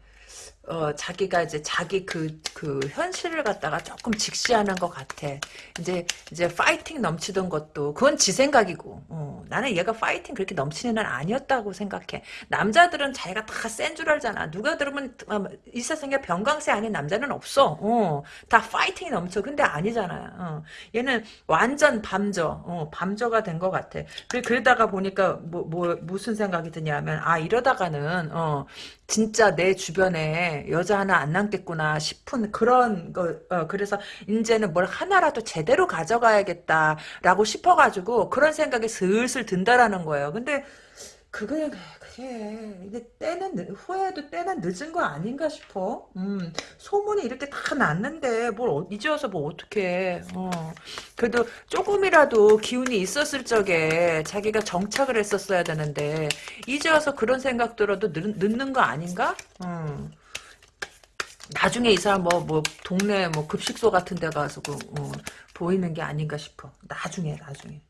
어, 자기가 이제 자기 그, 그 현실을 갖다가 조금 직시하는 것 같아. 이제, 이제 파이팅 넘치던 것도, 그건 지 생각이고, 어, 나는 얘가 파이팅 그렇게 넘치는 애는 아니었다고 생각해. 남자들은 자기가 다 센 줄 알잖아. 누가 들으면, 어, 이 세상에 병강세 아닌 남자는 없어. 어, 다 파이팅이 넘쳐. 근데 아니잖아. 어, 얘는 완전 밤저, 어, 밤저가 된 것 같아. 그래, 그러다가 보니까, 뭐, 뭐, 무슨 생각이 드냐면, 아, 이러다가는, 어, 진짜 내 주변에 여자 하나 안 남겠구나 싶은 그런 거, 어, 그래서 이제는 뭘 하나라도 제대로 가져가야겠다라고 싶어가지고 그런 생각이 슬슬 든다라는 거예요. 근데 그게, 그게, 이게 때는, 늦- 후회해도 때는 늦은 거 아닌가 싶어. 음, 소문이 이렇게 다 났는데 뭘 어- 이제 와서 뭐 어떡해. 어. 그래도 조금이라도 기운이 있었을 적에 자기가 정착을 했었어야 되는데 이제 와서 그런 생각 들어도 늦, 늦는 거 아닌가? 음. 나중에 이 사람 뭐, 뭐, 동네 뭐 급식소 같은 데 가서 그, 어, 보이는 게 아닌가 싶어. 나중에, 나중에.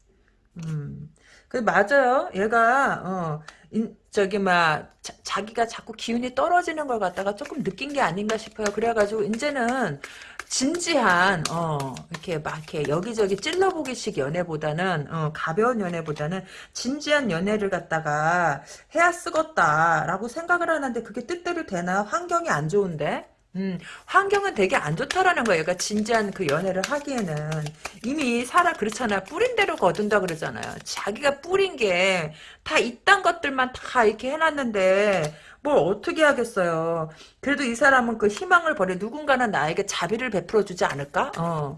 음. 그 맞아요. 얘가 어 인, 저기 막 자, 기가 자꾸 기운이 떨어지는 걸 갖다가 조금 느낀 게 아닌가 싶어요. 그래가지고 이제는 진지한 어 이렇게 막 이렇게 여기저기 찔러보기식 연애보다는 어 가벼운 연애보다는 진지한 연애를 갖다가 해야 쓰겄다라고 생각을 하는데 그게 뜻대로 되나? 환경이 안 좋은데. 음, 환경은 되게 안 좋다라는 거예요. 그러니까 진지한 그 연애를 하기에는 이미 살아 그렇잖아. 뿌린 대로 거둔다 그러잖아요. 자기가 뿌린 게 다 이딴 것들만 다 이렇게 해놨는데 뭘 어떻게 하겠어요. 그래도 이 사람은 그 희망을 버려 누군가는 나에게 자비를 베풀어 주지 않을까? 어.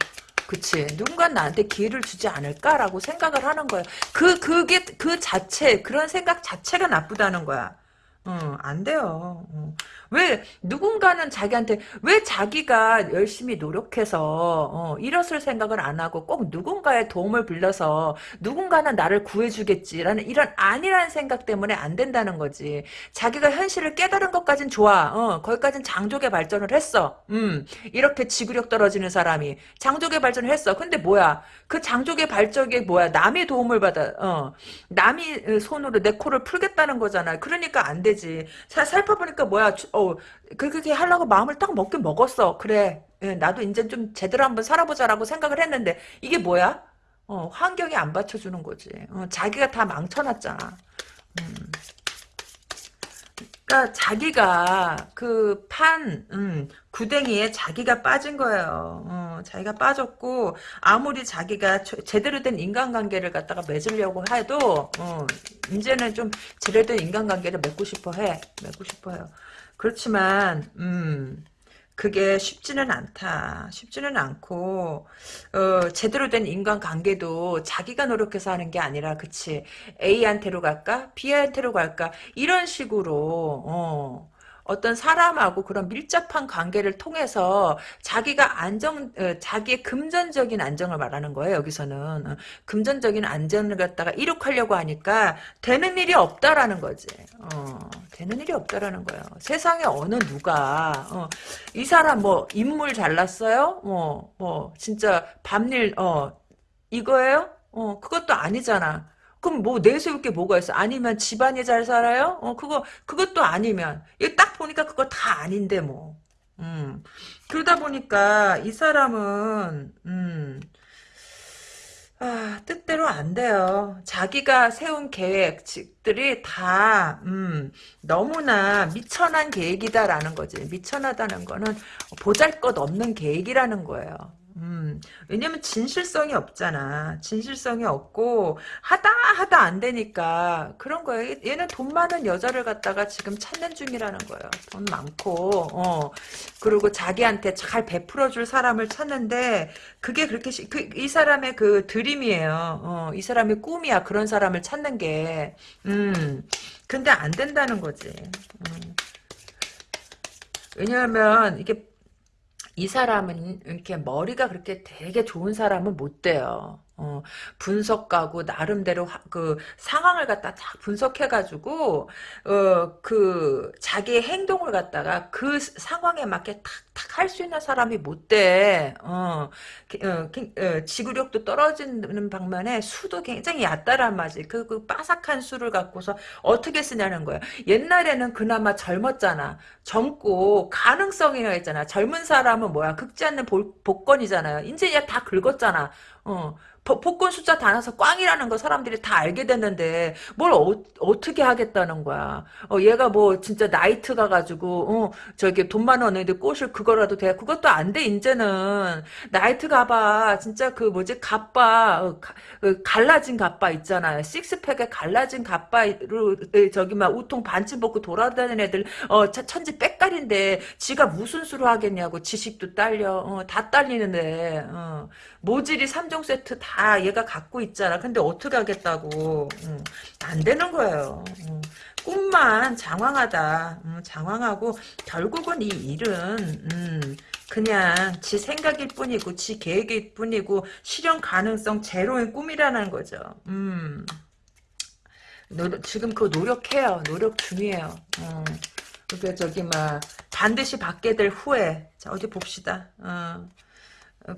그치. 누군가 나한테 기회를 주지 않을까라고 생각을 하는 거예요. 그, 그게, 그 자체, 그런 생각 자체가 나쁘다는 거야. 어, 안 돼요. 어. 왜 누군가는 자기한테 왜 자기가 열심히 노력해서 어, 일었을 생각을 안 하고 꼭 누군가의 도움을 빌려서 누군가는 나를 구해주겠지라는 이런 아니라는 생각 때문에 안 된다는 거지. 자기가 현실을 깨달은 것까진 좋아. 어, 거기까진 장족의 발전을 했어. 음, 이렇게 지구력 떨어지는 사람이 장족의 발전을 했어. 근데 뭐야? 그 장족의 발전이 뭐야? 남의 도움을 받아. 어, 남이 손으로 내 코를 풀겠다는 거잖아. 그러니까 안 되지. 사, 살펴보니까 뭐야? 어, 그렇게 하려고 마음을 딱 먹긴 먹었어. 그래. 예, 나도 이제 좀 제대로 한번 살아보자라고 생각을 했는데 이게 뭐야? 어, 환경이 안 받쳐주는 거지. 어, 자기가 다 망쳐놨잖아. 음. 그러니까 자기가 그 판, 음, 구덩이에 자기가 빠진 거예요. 어, 자기가 빠졌고 아무리 자기가 제대로 된 인간관계를 갖다가 맺으려고 해도 어, 이제는 좀 제대로 된 인간관계를 맺고 싶어 해. 맺고 싶어 요 그렇지만 음 그게 쉽지는 않다. 쉽지는 않고 어, 제대로 된 인간관계도 자기가 노력해서 하는 게 아니라 그치 A한테로 갈까 B한테로 갈까 이런 식으로 어, 어떤 사람하고 그런 밀접한 관계를 통해서 자기가 안정, 어, 자기의 금전적인 안정을 말하는 거예요, 여기서는. 어, 금전적인 안정을 갖다가 이룩하려고 하니까 되는 일이 없다라는 거지. 어, 되는 일이 없다라는 거예요. 세상에 어느 누가, 어, 이 사람 뭐, 인물 잘났어요? 뭐, 뭐, 진짜 밤일, 어, 이거예요? 어, 그것도 아니잖아. 그럼 뭐 내세울 게 뭐가 있어? 아니면 집안이 잘 살아요? 어 그거 그것도 아니면 이거 딱 보니까 그거 다 아닌데 뭐. 음. 그러다 보니까 이 사람은 음. 아, 뜻대로 안 돼요. 자기가 세운 계획들이 다, 음, 너무나 미천한 계획이다라는 거지. 미천하다는 거는 보잘 것 없는 계획이라는 거예요. 음, 왜냐면 진실성이 없잖아. 진실성이 없고 하다 하다 안 되니까 그런 거예요. 얘는 돈 많은 여자를 갖다가 지금 찾는 중이라는 거예요. 돈 많고 어 그리고 자기한테 잘 베풀어 줄 사람을 찾는데 그게 그렇게 그, 이 사람의 그 드림이에요. 어, 이 사람의 꿈이야. 그런 사람을 찾는 게 음. 근데 안 된다는 거지. 음. 왜냐하면 이게 이 사람은 이렇게 머리가 그렇게 되게 좋은 사람은 못 돼요. 어, 분석가고 나름대로 하, 그 상황을 갖다 딱 분석해가지고 어, 그 자기의 행동을 갖다가 그 상황에 맞게 탁탁 할 수 있는 사람이 못 돼. 어, 어, 어, 지구력도 떨어지는 방면에 수도 굉장히 얕다란 말이지. 그, 그 바삭한 수를 갖고서 어떻게 쓰냐는 거야. 옛날에는 그나마 젊었잖아. 젊고 가능성이 있잖아. 젊은 사람은 뭐야? 극지 않는 복권이잖아요. 이제 다 긁었잖아. 어, 복권 숫자 다 나서 꽝이라는 거 사람들이 다 알게 됐는데 뭘 어, 떻게 하겠다는 거야. 어, 얘가 뭐 진짜 나이트 가가지고 어, 저기 돈 많았는데 꽃을 그거라도 돼. 그것도 안 돼 이제는 나이트 가봐. 진짜 그 뭐지 가빠 어, 가, 그 갈라진 가빠 있잖아요. 식스팩에 갈라진 가빠로 저기 막 우통 반쯤 벗고 돌아다니는 애들 어 천지 빽깔인데 지가 무슨 수로 하겠냐고 지식도 딸려 어, 다 딸리는데 어. 모질이 3종 세트 다 얘가 갖고 있잖아. 근데 어떻게 하겠다고. 음, 안 되는 거예요. 음, 꿈만 장황하다. 음, 장황하고 결국은 이 일은 음, 그냥 지 생각일 뿐이고 지 계획일 뿐이고 실현 가능성 제로인 꿈이라는 거죠. 음. 노, 지금 그 노력해요. 노력 중이에요. 어. 그게 저기 막 반드시 받게 될 후에 자 어디 봅시다. 어.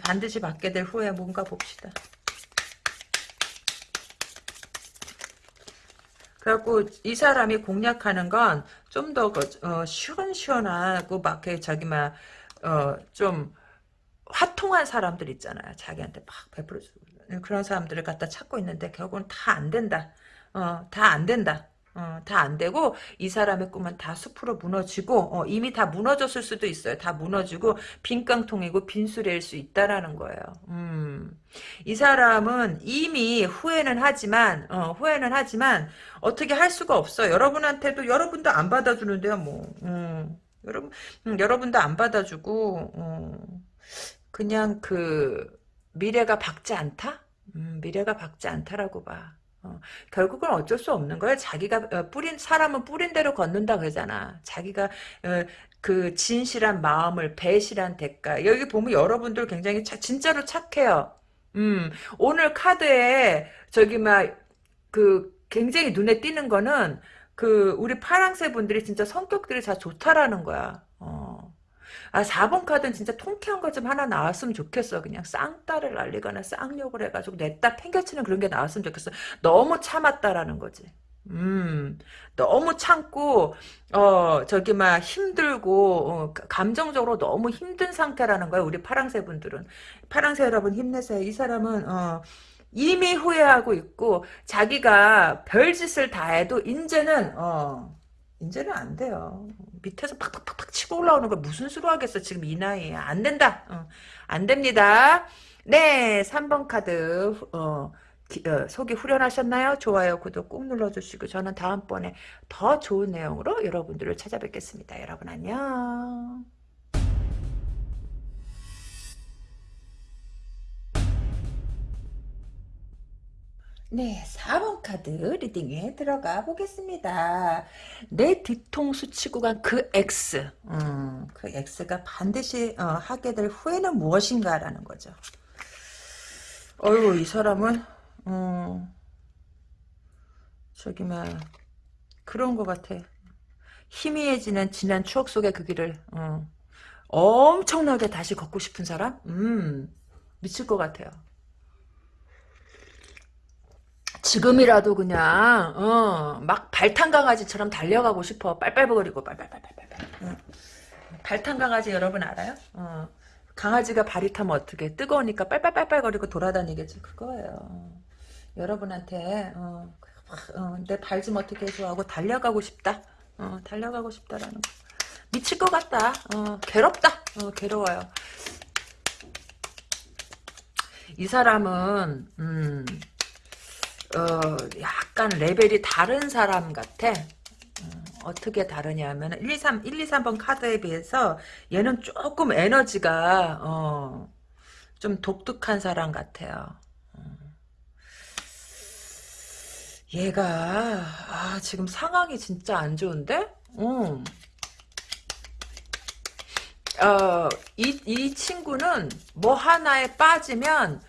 반드시 받게 될 후에 뭔가 봅시다. 그래갖고 이 사람이 공략하는 건 좀더 그, 어, 시원시원하고 막 저기 막좀 화통한 사람들 있잖아요. 자기한테 막 베풀어주고 그런 사람들을 갖다 찾고 있는데 결국은 다 안 된다. 어, 다 안 된다. 어, 다 안 되고 이 사람의 꿈은 다 숲으로 무너지고 어, 이미 다 무너졌을 수도 있어요. 다 무너지고 빈깡통이고 빈수레일 수 있다라는 거예요. 음. 이 사람은 이미 후회는 하지만 어, 후회는 하지만 어떻게 할 수가 없어. 여러분한테도 여러분도 안 받아주는데요. 뭐 음. 여러분 음, 여러분도 안 받아주고 어, 그냥 그 미래가 밝지 않다. 음, 미래가 밝지 않다라고 봐. 어, 결국은 어쩔 수 없는 거야. 자기가 어, 뿌린 사람은 뿌린 대로 걷는다 그러잖아. 자기가 어, 그 진실한 마음을 배실한 대가. 여기 보면 여러분들 굉장히 차, 진짜로 착해요. 음, 오늘 카드에 저기 막 그 굉장히 눈에 띄는 거는 그 우리 파랑새 분들이 진짜 성격들이 다 좋다라는 거야. 어. 아 4번 카드는 진짜 통쾌한 거 좀 하나 나왔으면 좋겠어. 그냥 쌍따를 날리거나 쌍욕을 해가지고 냈다 팽개치는 그런 게 나왔으면 좋겠어. 너무 참았다라는 거지. 음, 너무 참고, 어, 저기, 막, 힘들고, 어, 감정적으로 너무 힘든 상태라는 거야, 우리 파랑새 분들은. 파랑새 여러분 힘내세요. 이 사람은, 어, 이미 후회하고 있고, 자기가 별짓을 다 해도, 이제는, 어, 이제는 안 돼요. 밑에서 팍팍팍팍 치고 올라오는 걸 무슨 수로 하겠어, 지금 이 나이에. 안 된다. 어, 안 됩니다. 네, 3번 카드, 어, 기, 어, 속이 후련하셨나요? 좋아요, 구독 꾹 눌러주시고, 저는 다음번에 더 좋은 내용으로 여러분들을 찾아뵙겠습니다. 여러분 안녕. 네, 4번 카드 리딩에 들어가 보겠습니다. 내 뒤통수 치고 간 그 X, 음, 그 X가 반드시 어, 하게 될 후회는 무엇인가라는 거죠. 어휴, 이 사람은, 음, 저기, 막, 그런 것 같아. 희미해지는 지난 추억 속의 그 길을, 어, 엄청나게 다시 걷고 싶은 사람? 음, 미칠 것 같아요. 지금이라도 그냥 어, 막 발탄 강아지처럼 달려가고 싶어. 빨빨거리고 빨빨빨빨빨. 응. 발탄 강아지 여러분 알아요? 어. 강아지가 발이 타면 어떻게 뜨거우니까 빨빨빨빨거리고 돌아다니겠지 그거예요. 여러분한테 어, 어, 내발 좀 어떻게 해줘 하고 달려가고 싶다. 어, 달려가고 싶다라는 거. 미칠 것 같다. 어, 괴롭다. 어, 괴로워요. 이 사람은 음, 어, 약간 레벨이 다른 사람 같아. 음, 어떻게 다르냐면 1, 2, 3, 1, 2, 3번 카드에 비해서 얘는 조금 에너지가 어, 좀 독특한 사람 같아요. 음. 얘가 아, 지금 상황이 진짜 안 좋은데? 음. 어, 이, 이 친구는 뭐 하나에 빠지면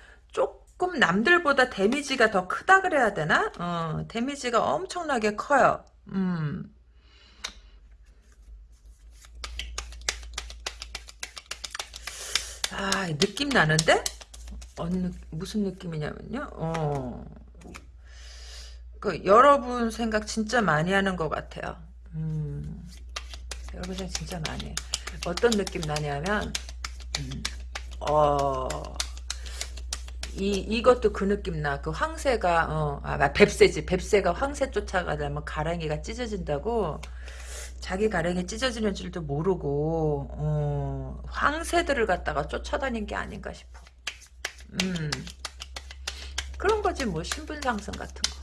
조금 남들보다 데미지가 더 크다 그래야 되나? 어, 데미지가 엄청나게 커요. 음. 아, 느낌 나는데? 어느, 무슨 느낌이냐면요. 어. 그, 여러분 생각 진짜 많이 하는 것 같아요. 음. 여러분 생각 진짜 많이 해. 어떤 느낌 나냐면, 음, 어, 이, 이것도 그 느낌 나. 그 황새가, 어, 아, 뱁새지. 뱁새가 황새 쫓아가다면 가랑이가 찢어진다고. 자기 가랑이 찢어지는 줄도 모르고, 어, 황새들을 갖다가 쫓아다닌 게 아닌가 싶어. 음. 그런 거지, 뭐, 신분상승 같은 거.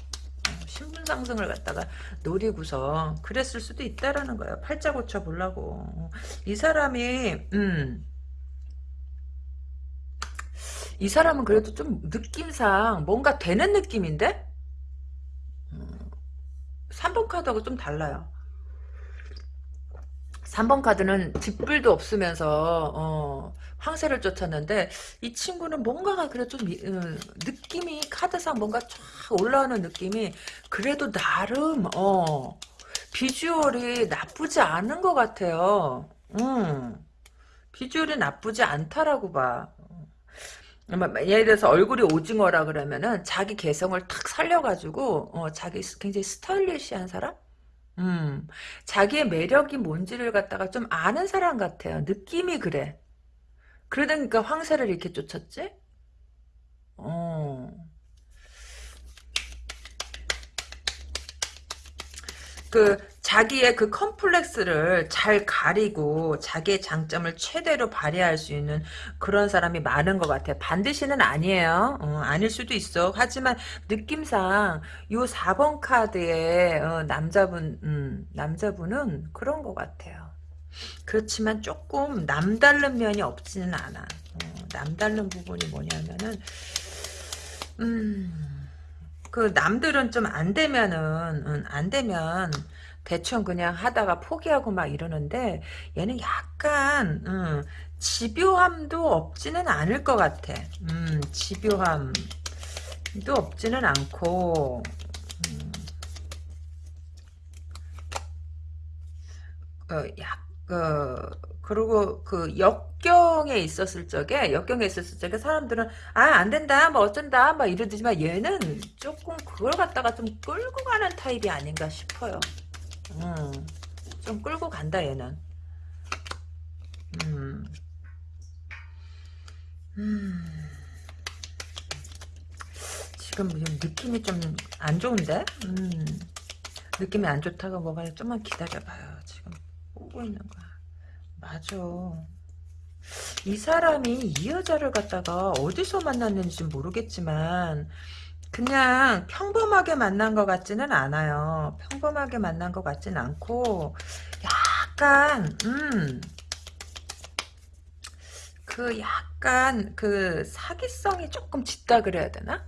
어, 신분 상승을 갖다가 노리고서 그랬을 수도 있다라는 거예요. 팔자 고쳐 보려고. 이 사람이, 음, 이 사람은 그래도 좀 느낌상 뭔가 되는 느낌인데? 3번 카드하고 좀 달라요. 3번 카드는 뒷불도 없으면서 어, 황새를 쫓았는데 이 친구는 뭔가가 그래도 좀 음, 느낌이 카드상 뭔가 쫙 올라오는 느낌이 그래도 나름 어, 비주얼이 나쁘지 않은 것 같아요. 음, 비주얼이 나쁘지 않다라고 봐. 예를 들어서 얼굴이 오징어라 그러면은 자기 개성을 탁 살려가지고 어, 자기 굉장히 스타일리시한 사람? 음, 자기의 매력이 뭔지를 갖다가 좀 아는 사람 같아요. 느낌이 그래. 그러니까 황새를 이렇게 쫓았지? 어. 그 자기의 그 컴플렉스를 잘 가리고 자기의 장점을 최대로 발휘할 수 있는 그런 사람이 많은 것 같아요. 반드시는 아니에요. 어, 아닐 수도 있어. 하지만 느낌상 요 4번 카드의 어, 남자분 음, 남자분은 그런 것 같아요. 그렇지만 조금 남다른 면이 없지는 않아. 어, 남다른 부분이 뭐냐면은 음. 그 남들은 좀 안 되면은 음, 안 되면 대충 그냥 하다가 포기하고 막 이러는데 얘는 약간 음, 집요함도 없지는 않을 것 같아. 음, 집요함도 없지는 않고 음, 어, 약, 어, 그리고 그 역경에 있었을 적에 역경에 있었을 적에 사람들은 아 안 된다 뭐 어쩐다 막 이러지만 얘는 조금 그걸 갖다가 좀 끌고 가는 타입이 아닌가 싶어요. 음, 좀 끌고 간다 얘는. 음, 음, 지금 느낌이 좀 안 좋은데? 음, 느낌이 안 좋다가 뭐가 좀만 기다려봐요. 지금 오고 있는 거야. 맞아. 이 사람이 이 여자를 갖다가 어디서 만났는지 모르겠지만 그냥 평범하게 만난 것 같지는 않아요. 평범하게 만난 것 같지는 않고 약간 음, 그 약간 그 사기성이 조금 짙다 그래야 되나?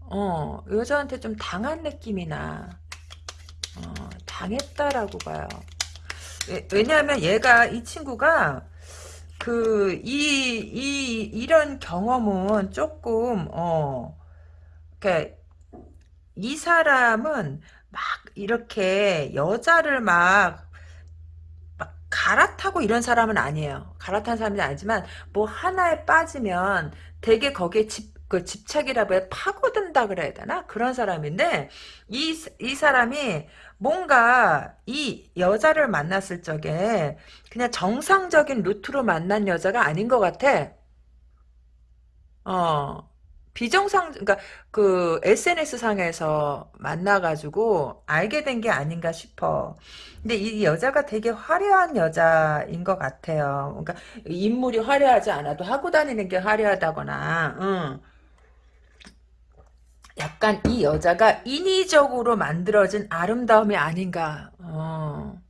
어, 여자한테 좀 당한 느낌이 나. 어, 당했다라고 봐요. 왜- 왜냐하면 얘가 이 친구가 그 이 이 이 런 경험은 조금 어 그러니까 이 사람은 막 이렇게 여자를 막, 막 갈아타고 이런 사람은 아니에요. 갈아탄 사람은 아니지만 뭐 하나에 빠지면 되게 거기에 집, 그 집착이라고 해 파고든다 그래야 되나? 그런 사람인데 이, 이 사람이 뭔가 이 여자를 만났을 적에 그냥 정상적인 루트로 만난 여자가 아닌 것 같아. 어. 비정상, 그러니까 그 SNS 상에서 만나가지고 알게 된 게 아닌가 싶어. 근데 이 여자가 되게 화려한 여자인 것 같아요. 그러니까 인물이 화려하지 않아도 하고 다니는 게 화려하다거나, 응. 약간 이 여자가 인위적으로 만들어진 아름다움이 아닌가. 어.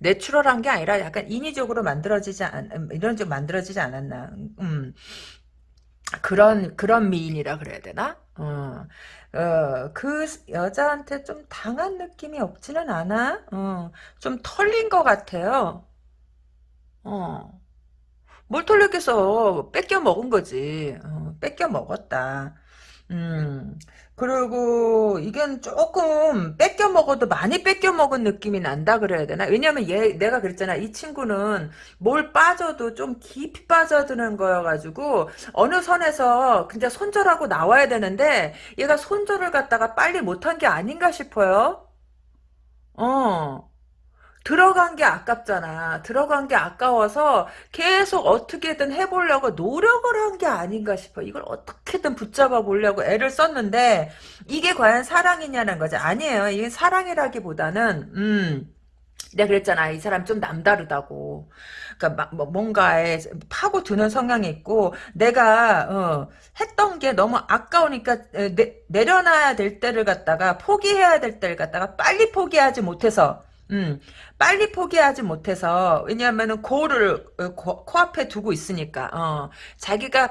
내추럴한 게 아니라 약간 인위적으로 만들어지지 않, 이런 좀 만들어지지 않았나. 음. 그런 그런 미인이라 그래야 되나? 어, 어, 그 여자한테 좀 당한 느낌이 없지는 않아. 어, 좀 털린 것 같아요. 어, 뭘 털렸겠어? 뺏겨 먹은 거지. 어, 뺏겨 먹었다. 음, 그리고 이건 조금 뺏겨 먹어도 많이 뺏겨 먹은 느낌이 난다 그래야 되나? 왜냐면 얘, 내가 그랬잖아. 이 친구는 뭘 빠져도 좀 깊이 빠져드는 거여가지고, 어느 선에서 진짜 손절하고 나와야 되는데, 얘가 손절을 갖다가 빨리 못한 게 아닌가 싶어요. 어. 들어간 게 아깝잖아. 들어간 게 아까워서 계속 어떻게든 해보려고 노력을 한 게 아닌가 싶어. 이걸 어떻게든 붙잡아 보려고 애를 썼는데 이게 과연 사랑이냐는 거지. 아니에요. 이게 사랑이라기보다는 음 내가 그랬잖아. 이 사람 좀 남다르다고. 그러니까 막뭐 뭔가에 파고드는 성향이 있고 내가 어, 했던 게 너무 아까우니까 내, 내려놔야 될 때를 갖다가 포기해야 될 때를 갖다가 빨리 포기하지 못해서 음, 빨리 포기하지 못해서 왜냐하면은 고를 어, 코, 코앞에 두고 있으니까 어, 자기가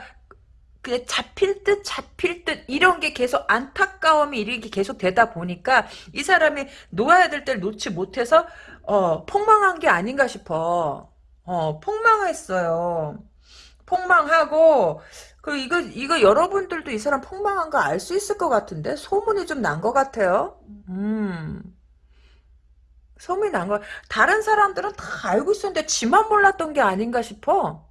그냥 잡힐 듯 잡힐 듯 이런 게 계속 안타까움이 이렇게 계속 되다 보니까 이 사람이 놓아야 될 때를 놓지 못해서 어, 폭망한 게 아닌가 싶어. 어, 폭망했어요. 폭망하고 그 이거 이거 여러분들도 이 사람 폭망한 거 알 수 있을 것 같은데 소문이 좀 난 것 같아요. 음. 소문이 난 거. 다른 사람들은 다 알고 있었는데 지만 몰랐던 게 아닌가 싶어.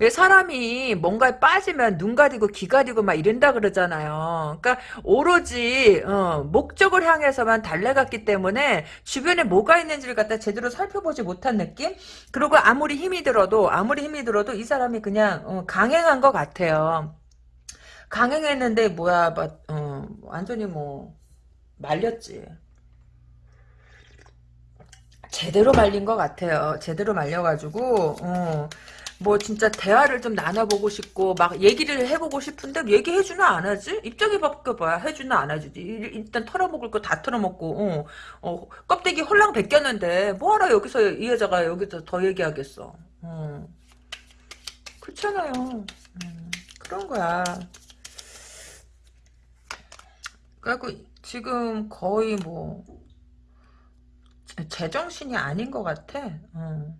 왜 사람이 뭔가에 빠지면 눈 가리고 귀 가리고 막 이런다 그러잖아요. 그러니까 오로지 어, 목적을 향해서만 달려갔기 때문에 주변에 뭐가 있는지를 갖다 제대로 살펴보지 못한 느낌? 그리고 아무리 힘이 들어도 아무리 힘이 들어도 이 사람이 그냥 어, 강행한 것 같아요. 강행했는데 뭐야, 막, 어, 완전히 뭐 말렸지. 제대로 말린 것 같아요. 제대로 말려가지고 어, 뭐 진짜 대화를 좀 나눠보고 싶고 막 얘기를 해보고 싶은데 얘기해주나 안 하지? 입장에 바꿔봐야 해주나 안 하지. 일단 털어먹을 거 다 털어먹고 어, 어, 껍데기 홀랑 벗겼는데 뭐하러 여기서 이 여자가 여기서 더 얘기하겠어. 어. 그렇잖아요. 음, 그런 거야. 그래갖고 지금 거의 뭐 제정신이 아닌 것 같아. 어.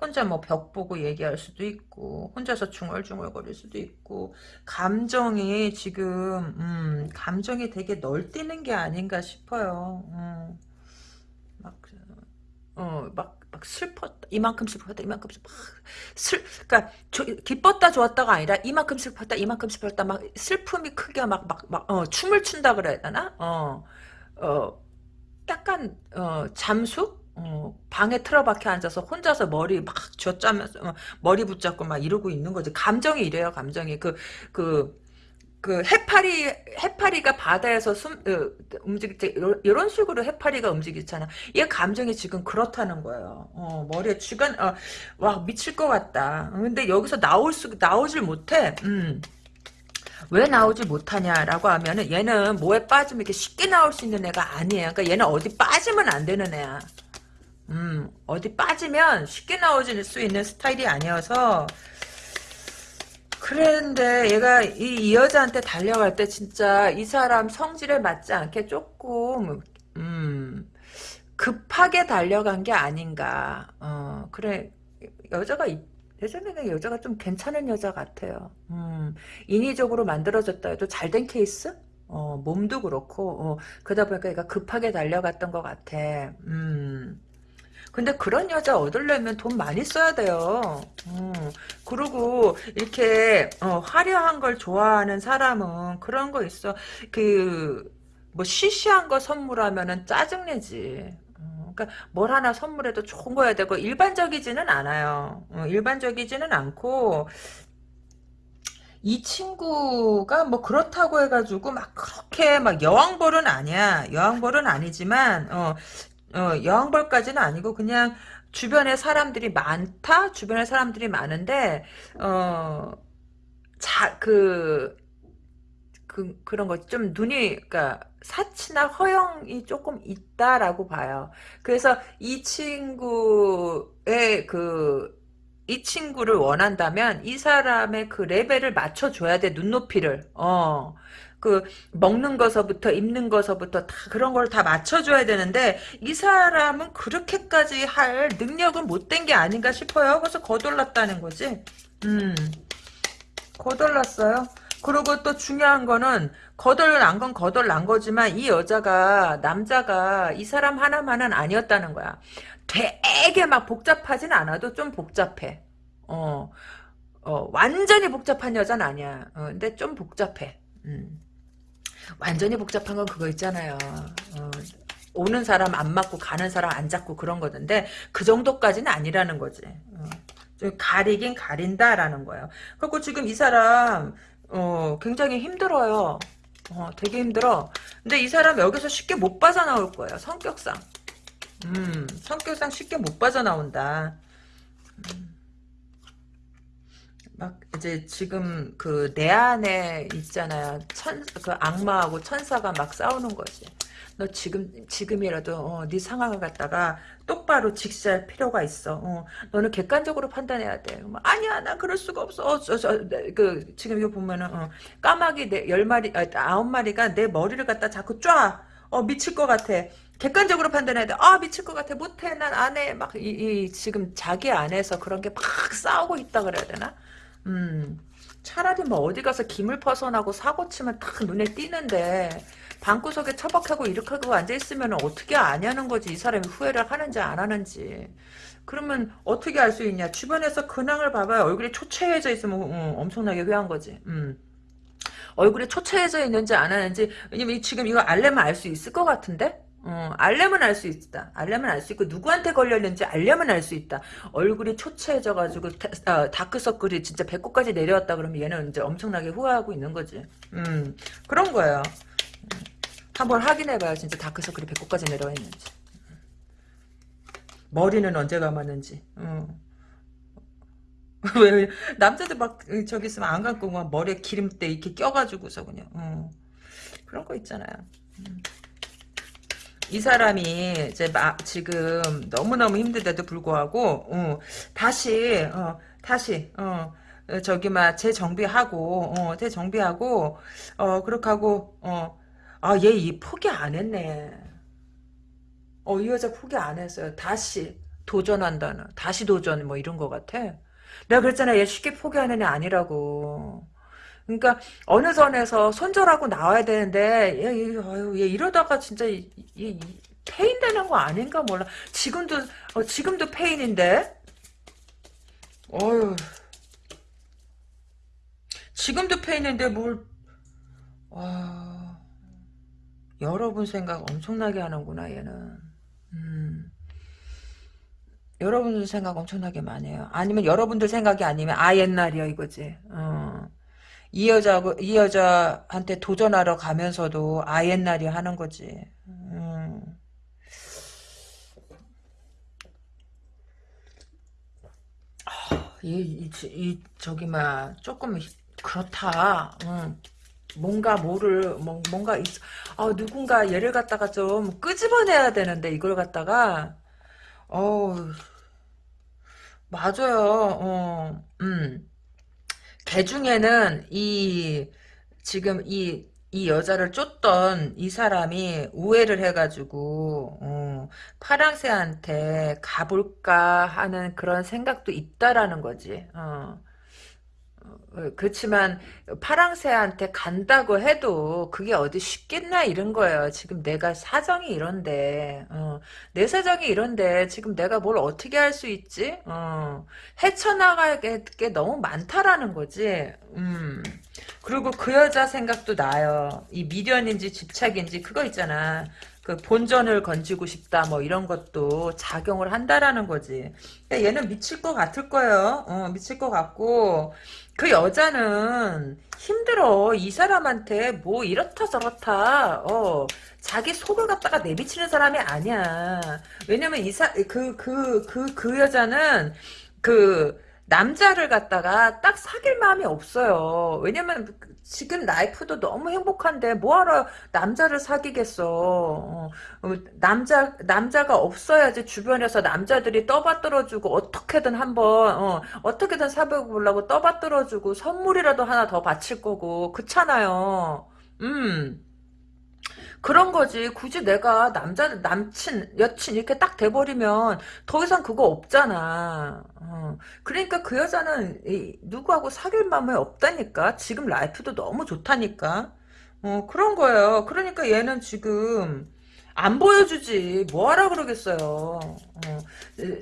혼자 뭐 벽 보고 얘기할 수도 있고 혼자서 중얼중얼거릴 수도 있고 감정이 지금 음, 감정이 되게 널뛰는 게 아닌가 싶어요. 음. 막, 어, 막, 막 슬펐다. 이만큼 슬펐다. 이만큼 슬, 슬, 그니까, 기뻤다, 좋았다가 아니라, 이만큼 슬펐다, 이만큼 슬펐다. 막, 슬픔이 크게 막, 막, 막, 어, 춤을 춘다 그래야 되나? 어, 어, 약간, 어, 잠수? 어, 방에 틀어박혀 앉아서 혼자서 머리 막 쥐어짜면서 어, 머리 붙잡고 막 이러고 있는 거지. 감정이 이래요. 감정이 그 그 그 해파리 해파리가 바다에서 숨 어, 움직일 때 이런 식으로 해파리가 움직이잖아. 얘 감정이 지금 그렇다는 거예요. 어, 머리에 쥐가 어, 와 미칠 것 같다. 근데 여기서 나올 수 나오질 못해. 음. 왜 나오지 못하냐라고 하면은 얘는 뭐에 빠지면 이렇게 쉽게 나올 수 있는 애가 아니에요. 그러니까 얘는 어디 빠지면 안 되는 애야. 음, 어디 빠지면 쉽게 나오질 수 있는 스타일이 아니어서 그랬는데 얘가 이, 이 여자한테 달려갈 때 진짜 이 사람 성질에 맞지 않게 조금 음, 급하게 달려간 게 아닌가. 어, 그래 여자가 예전에는 여자가 좀 괜찮은 여자 같아요. 음, 인위적으로 만들어졌다 해도 잘 된 케이스? 어, 몸도 그렇고 어, 그러다 보니까 얘가 급하게 달려갔던 것 같아. 음. 근데 그런 여자 얻으려면 돈 많이 써야 돼요. 음. 그리고 이렇게 어, 화려한 걸 좋아하는 사람은 그런 거 있어. 그 뭐 시시한 거 선물하면은 짜증내지. 어, 그러니까 뭘 하나 선물해도 좋은 거야 되고 일반적이지는 않아요. 어, 일반적이지는 않고 이 친구가 뭐 그렇다고 해가지고 막 그렇게 막 여왕벌은 아니야. 여왕벌은 아니지만 어 어, 여왕벌까지는 아니고 그냥 주변에 사람들이 많다? 주변에 사람들이 많은데 어, 자, 그, 그, 그런 거, 좀 눈이, 그니까, 사치나 허영이 조금 있다라고 봐요. 그래서 이 친구의 그, 이 친구를 원한다면 이 사람의 그 레벨을 맞춰줘야 돼, 눈높이를. 어. 그 먹는 거서부터 입는 거서부터 다 그런 걸 다 맞춰줘야 되는데 이 사람은 그렇게까지 할 능력은 못 된 게 아닌가 싶어요. 그래서 거덜났다는 거지. 음, 거덜났어요. 그리고 또 중요한 거는 거덜 난 건 거덜 난 거지만 이 여자가 남자가 이 사람 하나만은 아니었다는 거야. 되게 막 복잡하진 않아도 좀 복잡해. 어, 어 완전히 복잡한 여자는 아니야. 어, 근데 좀 복잡해. 음. 완전히 복잡한 건 그거 있잖아요. 어, 오는 사람 안 맞고 가는 사람 안 잡고 그런 거던데 그 정도까지는 아니라는 거지. 어, 가리긴 가린다라는 거예요. 그리고 지금 이 사람 어, 굉장히 힘들어요. 어, 되게 힘들어. 근데 이 사람 여기서 쉽게 못 빠져나올 거예요. 성격상. 음, 성격상 쉽게 못 빠져나온다. 음. 막 이제 지금 그 내 안에 있잖아요. 천 그 악마하고 천사가 막 싸우는 거지. 너 지금 지금이라도 어, 네 상황을 갖다가 똑바로 직시할 필요가 있어. 어, 너는 객관적으로 판단해야 돼. 뭐, 아니야, 나 그럴 수가 없어. 어, 저, 저, 네, 그 지금 이거 보면은 어, 까마귀 네열 마리, 아, 아홉 마리가 내 머리를 갖다 자꾸 쫙. 어 미칠 것 같아. 객관적으로 판단해야 돼. 아 미칠 것 같아. 못해. 난 안 해. 막 이, 이 지금 자기 안에서 그런 게 막 싸우고 있다 그래야 되나? 음, 차라리 뭐 어디 가서 김을 퍼서나고 사고 치면 딱 눈에 띄는데 방구석에 처박하고 이렇게 하고 앉아있으면 어떻게 아냐는 거지 이 사람이 후회를 하는지 안 하는지 그러면 어떻게 알 수 있냐 주변에서 근황을 봐봐요 얼굴이 초췌해져 있으면 음, 엄청나게 후회한 거지 음. 얼굴이 초췌해져 있는지 안 하는지 왜냐면 지금 이거 알려면 알 수 있을 것 같은데 어, 알려면 알 수 있다. 알려면 알 수 있고 누구한테 걸렸는지 알려면 알 수 있다. 얼굴이 초췌해져가지고 아, 다크서클이 진짜 배꼽까지 내려왔다 그러면 얘는 이제 엄청나게 후회하고 있는 거지. 음 그런 거예요. 한번 확인해봐요. 진짜 다크서클이 배꼽까지 내려와 있는지. 머리는 언제 감았는지. 어. 왜 남자들 막 저기 있으면 안 감고 막 머리에 기름때 이렇게 껴가지고서 그냥 어. 그런 거 있잖아요. 음. 이 사람이 이제 막 지금 너무 너무 힘든데도 불구하고 어, 다시 어, 다시 어, 저기 막 재정비하고 어, 재정비하고 어 그렇게 하고 어 아 얘 이 포기 안 했네. 어 이 여자 포기 안 했어요. 다시 도전한다는 다시 도전 뭐 이런 거 같아. 내가 그랬잖아. 얘 쉽게 포기하는 애 아니라고. 그러니까 어느 선에서 손절하고 나와야 되는데 얘, 얘, 아유, 얘 이러다가 진짜 이, 이, 이, 폐인 되는 거 아닌가 몰라. 지금도 어, 지금도 폐인인데. 어휴. 지금도 폐인인데 뭘 와. 여러분 생각 엄청나게 하는구나 얘는. 음. 여러분들 생각 엄청나게 많이 해요. 아니면 여러분들 생각이 아니면 아 옛날이야 이거지. 어. 이 여자고 이 여자한테 도전하러 가면서도 아 옛날이 하는 거지. 음. 아, 이, 이, 이 저기 막 조금 그렇다. 응. 뭔가 뭐를 뭐, 뭔가 있, 아 누군가 얘를 갖다가 좀 끄집어내야 되는데 이걸 갖다가 어 맞아요. 어, 음. 개 중에는 이 지금 이이 여자를 쫓던 이 사람이 우회를 해가지고 어, 파랑새한테 가볼까 하는 그런 생각도 있다라는 거지. 어. 어, 그렇지만 파랑새한테 간다고 해도 그게 어디 쉽겠나 이런 거예요. 지금 내가 사정이 이런데 어, 내 사정이 이런데 지금 내가 뭘 어떻게 할 수 있지? 어, 헤쳐나갈 게 너무 많다라는 거지. 음. 그리고 그 여자 생각도 나요. 이 미련인지 집착인지 그거 있잖아. 그 본전을 건지고 싶다 뭐 이런 것도 작용을 한다라는 거지. 그러니까 얘는 미칠 것 같을 거예요. 어, 미칠 것 같고 그 여자는 힘들어. 이 사람한테 뭐 이렇다 저렇다. 어, 자기 속을 갖다가 내비치는 사람이 아니야. 왜냐면 이사 그 그 그 그 여자는 그 남자를 갖다가 딱 사귈 마음이 없어요. 왜냐면 지금 라이프도 너무 행복한데 뭐하러 남자를 사귀겠어. 어, 어, 남자 남자가 없어야지 주변에서 남자들이 떠받들어주고 어떻게든 한번 어, 어떻게든 사귀어 보려고 떠받들어주고 선물이라도 하나 더 바칠 거고 그렇잖아요. 음. 그런 거지. 굳이 내가 남자, 남친, 여친 이렇게 딱 돼버리면 더 이상 그거 없잖아. 어. 그러니까 그 여자는 이, 누구하고 사귈 마음이 없다니까. 지금 라이프도 너무 좋다니까. 어, 그런 거예요. 그러니까 얘는 지금 안 보여주지. 뭐하라 그러겠어요. 어,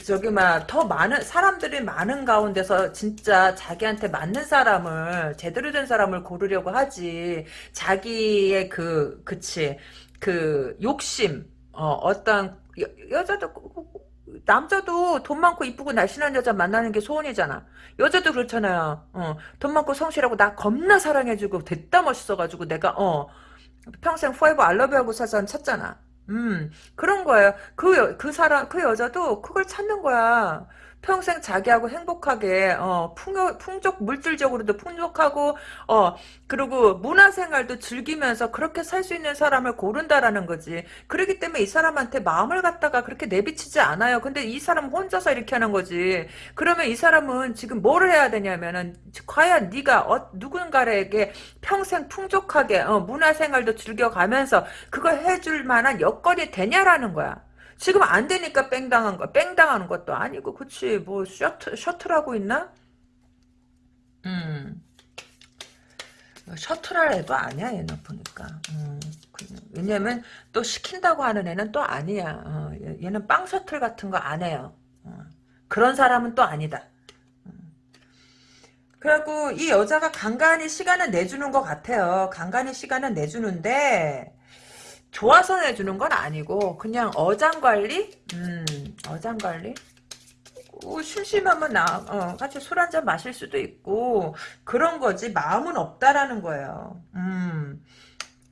저기 막 더 많은 사람들이 많은 가운데서 진짜 자기한테 맞는 사람을 제대로 된 사람을 고르려고 하지. 자기의 그 그치 그 욕심 어, 어떤 여, 여자도 남자도 돈 많고 이쁘고 날씬한 여자 만나는 게 소원이잖아. 여자도 그렇잖아요. 어, 돈 많고 성실하고 나 겁나 사랑해주고 됐다 멋있어가지고 내가 어 평생 포에버 알러뷰하고 사서 찾잖아. 음, 그런 거예요. 그, 여, 그 사람, 그 여자도 그걸 찾는 거야. 평생 자기하고 행복하게, 어, 풍요, 풍족, 물질적으로도 풍족하고, 어, 그리고 문화생활도 즐기면서 그렇게 살 수 있는 사람을 고른다라는 거지. 그렇기 때문에 이 사람한테 마음을 갖다가 그렇게 내비치지 않아요. 근데 이 사람 혼자서 이렇게 하는 거지. 그러면 이 사람은 지금 뭐를 해야 되냐면은, 과연 네가 어, 누군가에게 평생 풍족하게, 어, 문화생활도 즐겨가면서 그걸 해줄 만한 여건이 되냐라는 거야. 지금 안 되니까 뺑 당한 거, 뺑 당하는 것도 아니고, 그치, 뭐, 셔틀, 셔틀하고 있나? 음. 셔틀할 애도 아니야, 얘는 보니까. 음. 왜냐면, 또 시킨다고 하는 애는 또 아니야. 어, 얘는 빵 셔틀 같은 거 안 해요. 어. 그런 사람은 또 아니다. 음. 그리고 이 여자가 간간히 시간을 내주는 것 같아요. 간간히 시간을 내주는데, 좋아서 내주는 건 아니고 그냥 어장관리? 음 어장관리? 어, 심심하면 나 어, 같이 술 한잔 마실 수도 있고 그런 거지 마음은 없다라는 거예요. 음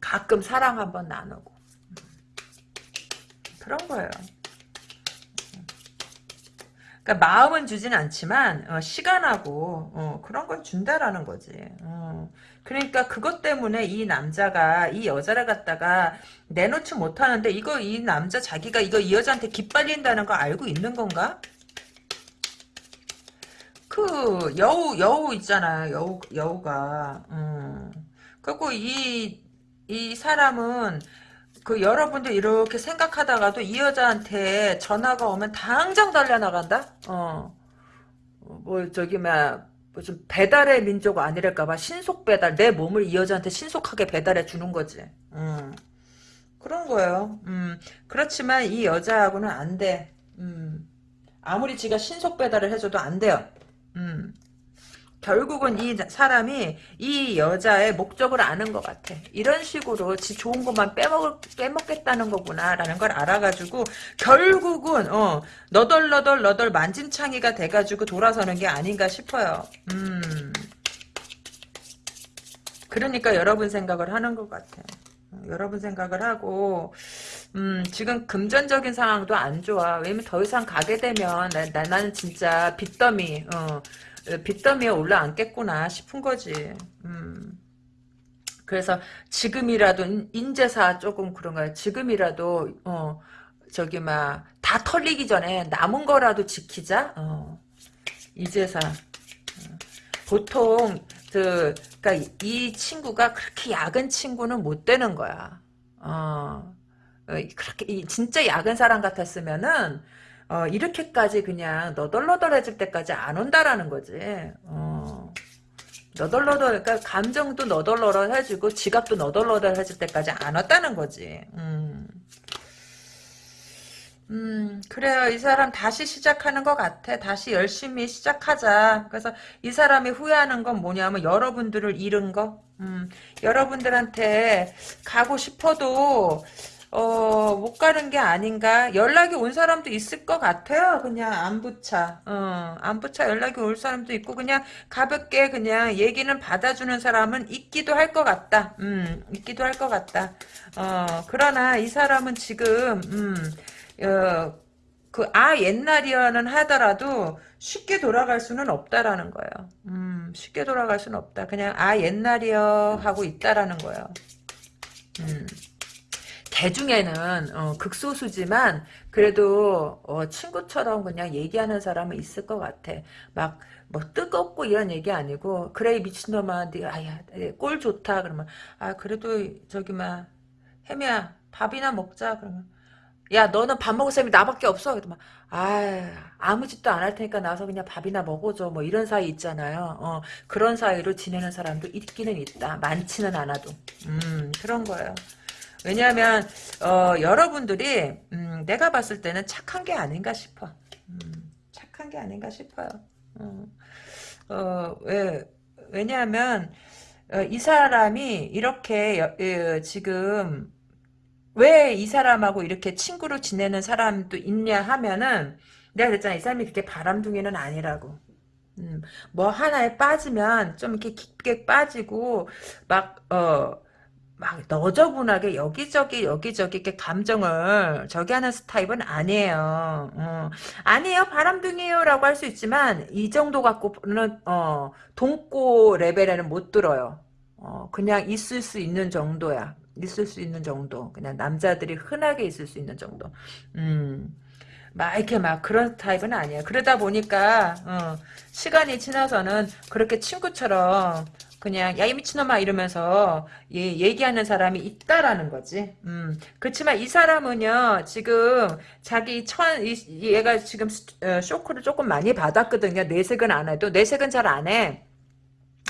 가끔 사랑 한번 나누고 그런 거예요. 그러니까 마음은 주진 않지만 어, 시간하고 어, 그런 건 준다라는 거지. 어. 그러니까 그것 때문에 이 남자가 이 여자를 갖다가 내놓지 못하는데 이거 이 남자 자기가 이거 이 여자한테 기빨린다는 거 알고 있는 건가? 그 여우 여우 있잖아 여우 여우가 음. 그리고 이 이 사람은 그 여러분들 이렇게 생각하다가도 이 여자한테 전화가 오면 당장 달려나간다. 어. 뭐 저기 뭐좀 배달의 민족 아니랄까봐 신속 배달 내 몸을 이 여자한테 신속하게 배달해 주는 거지. 음. 그런 거예요. 음. 그렇지만 이 여자하고는 안 돼. 음. 아무리 지가 신속 배달을 해줘도 안 돼요. 음. 결국은 이 사람이 이 여자의 목적을 아는 것 같아. 이런 식으로 지 좋은 것만 빼먹을, 빼먹겠다는 거구나, 라는 걸 알아가지고, 결국은, 어, 너덜너덜 너덜 만진창이가 돼가지고 돌아서는 게 아닌가 싶어요. 음. 그러니까 여러분 생각을 하는 것 같아. 어, 여러분 생각을 하고, 음, 지금 금전적인 상황도 안 좋아. 왜냐면 더 이상 가게 되면, 나, 나 나는 진짜 빚더미, 어, 빚더미에 올라앉겠구나 싶은 거지. 음. 그래서 지금이라도 인재사 조금 그런 거야. 지금이라도 어 저기 막 다 털리기 전에 남은 거라도 지키자. 어. 이재사. 어. 보통 그 그러니까 이 친구가 그렇게 야근 친구는 못 되는 거야. 어. 어 그렇게 진짜 야근 사람 같았으면은 어, 이렇게까지 그냥 너덜너덜해질 때까지 안 온다라는 거지. 어. 너덜너덜, 그러니까 감정도 너덜너덜해지고 지갑도 너덜너덜해질 때까지 안 왔다는 거지. 음. 음, 그래요. 이 사람 다시 시작하는 것 같아. 다시 열심히 시작하자. 그래서 이 사람이 후회하는 건 뭐냐면 여러분들을 잃은 거. 음, 여러분들한테 가고 싶어도 어, 못 가는 게 아닌가. 연락이 온 사람도 있을 것 같아요. 그냥 안부차. 어, 안부차 연락이 올 사람도 있고, 그냥 가볍게 그냥 얘기는 받아주는 사람은 있기도 할 것 같다. 음, 있기도 할 것 같다. 어, 그러나 이 사람은 지금, 음, 어, 그, 아, 옛날이어는 하더라도 쉽게 돌아갈 수는 없다라는 거예요. 음, 쉽게 돌아갈 수는 없다. 그냥, 아, 옛날이여 하고 있다라는 거예요. 음. 대중에는 어, 극소수지만 그래도 어, 친구처럼 그냥 얘기하는 사람은 있을 것 같아. 막 뭐 뜨겁고 이런 얘기 아니고 그래 미친놈아 네가 아야 꼴 좋다 그러면 아 그래도 저기 막 혜미야 밥이나 먹자 그러면 야 너는 밥 먹을 사람이 나밖에 없어. 그러면 아 아무 짓도 안 할 테니까 나서 그냥 밥이나 먹어줘. 뭐 이런 사이 있잖아요. 어 그런 사이로 지내는 사람도 있기는 있다. 많지는 않아도. 음 그런 거예요 왜냐하면 어, 여러분들이 음, 내가 봤을 때는 착한 게 아닌가 싶어. 음, 착한 게 아닌가 싶어요. 어, 어, 왜 왜냐하면 어, 이 사람이 이렇게 여, 지금 왜 이 사람하고 이렇게 친구로 지내는 사람도 있냐 하면은 내가 그랬잖아 이 사람이 그렇게 바람둥이는 아니라고. 음, 뭐 하나에 빠지면 좀 이렇게 깊게 빠지고 막 어 막 너저분하게 여기저기 여기저기 이렇게 감정을 저기 하는 스타일은 아니에요. 어. 아니에요. 바람둥이에요라고 할 수 있지만 이 정도 갖고는 어, 동고 레벨에는 못 들어요. 어, 그냥 있을 수 있는 정도야. 있을 수 있는 정도. 그냥 남자들이 흔하게 있을 수 있는 정도. 음. 막 이렇게 막 그런 타입은 아니에요. 그러다 보니까 어, 시간이 지나서는 그렇게 친구처럼 그냥 야 이 미친놈아 이러면서 예, 얘기하는 사람이 있다라는 거지. 음. 그렇지만 이 사람은요 지금 자기 천 이, 얘가 지금 어, 쇼크를 조금 많이 받았거든요. 내색은 안 해도 내색은 잘 안 해.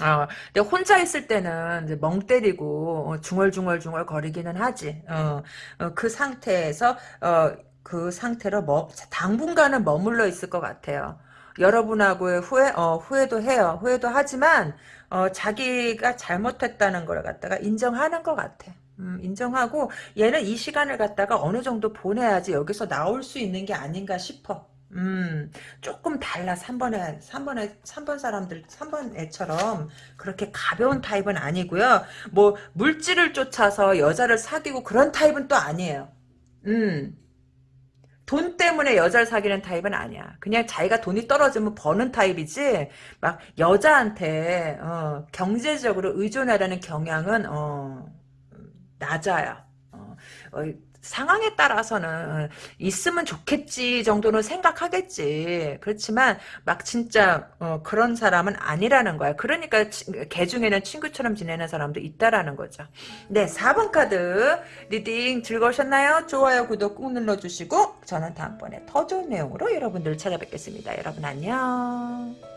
어, 근데 혼자 있을 때는 멍 때리고 어, 중얼중얼중얼 거리기는 하지. 어, 어, 그 상태에서 어, 그 상태로 뭐 당분간은 머물러 있을 것 같아요. 여러분하고의 후회, 어, 후회도 해요. 후회도 하지만, 어, 자기가 잘못했다는 걸 갖다가 인정하는 것 같아. 음, 인정하고 얘는 이 시간을 갖다가 어느 정도 보내야지 여기서 나올 수 있는 게 아닌가 싶어. 음, 조금 달라. 3번에, 3번에, 3번 사람들, 3번 애처럼 그렇게 가벼운 타입은 아니고요. 뭐, 물질을 쫓아서 여자를 사귀고 그런 타입은 또 아니에요. 음, 돈 때문에 여자를 사귀는 타입은 아니야. 그냥 자기가 돈이 떨어지면 버는 타입이지 막 여자한테 어, 경제적으로 의존하려는 경향은 어, 낮아요. 어, 어, 상황에 따라서는 있으면 좋겠지 정도는 생각하겠지. 그렇지만 막 진짜 어, 그런 사람은 아니라는 거야. 그러니까 개 중에는 친구처럼 지내는 사람도 있다라는 거죠. 네, 4번 카드 reading 즐거우셨나요? 좋아요, 구독 꾹 눌러주시고 저는 다음번에 더 좋은 내용으로 여러분들 찾아뵙겠습니다. 여러분 안녕.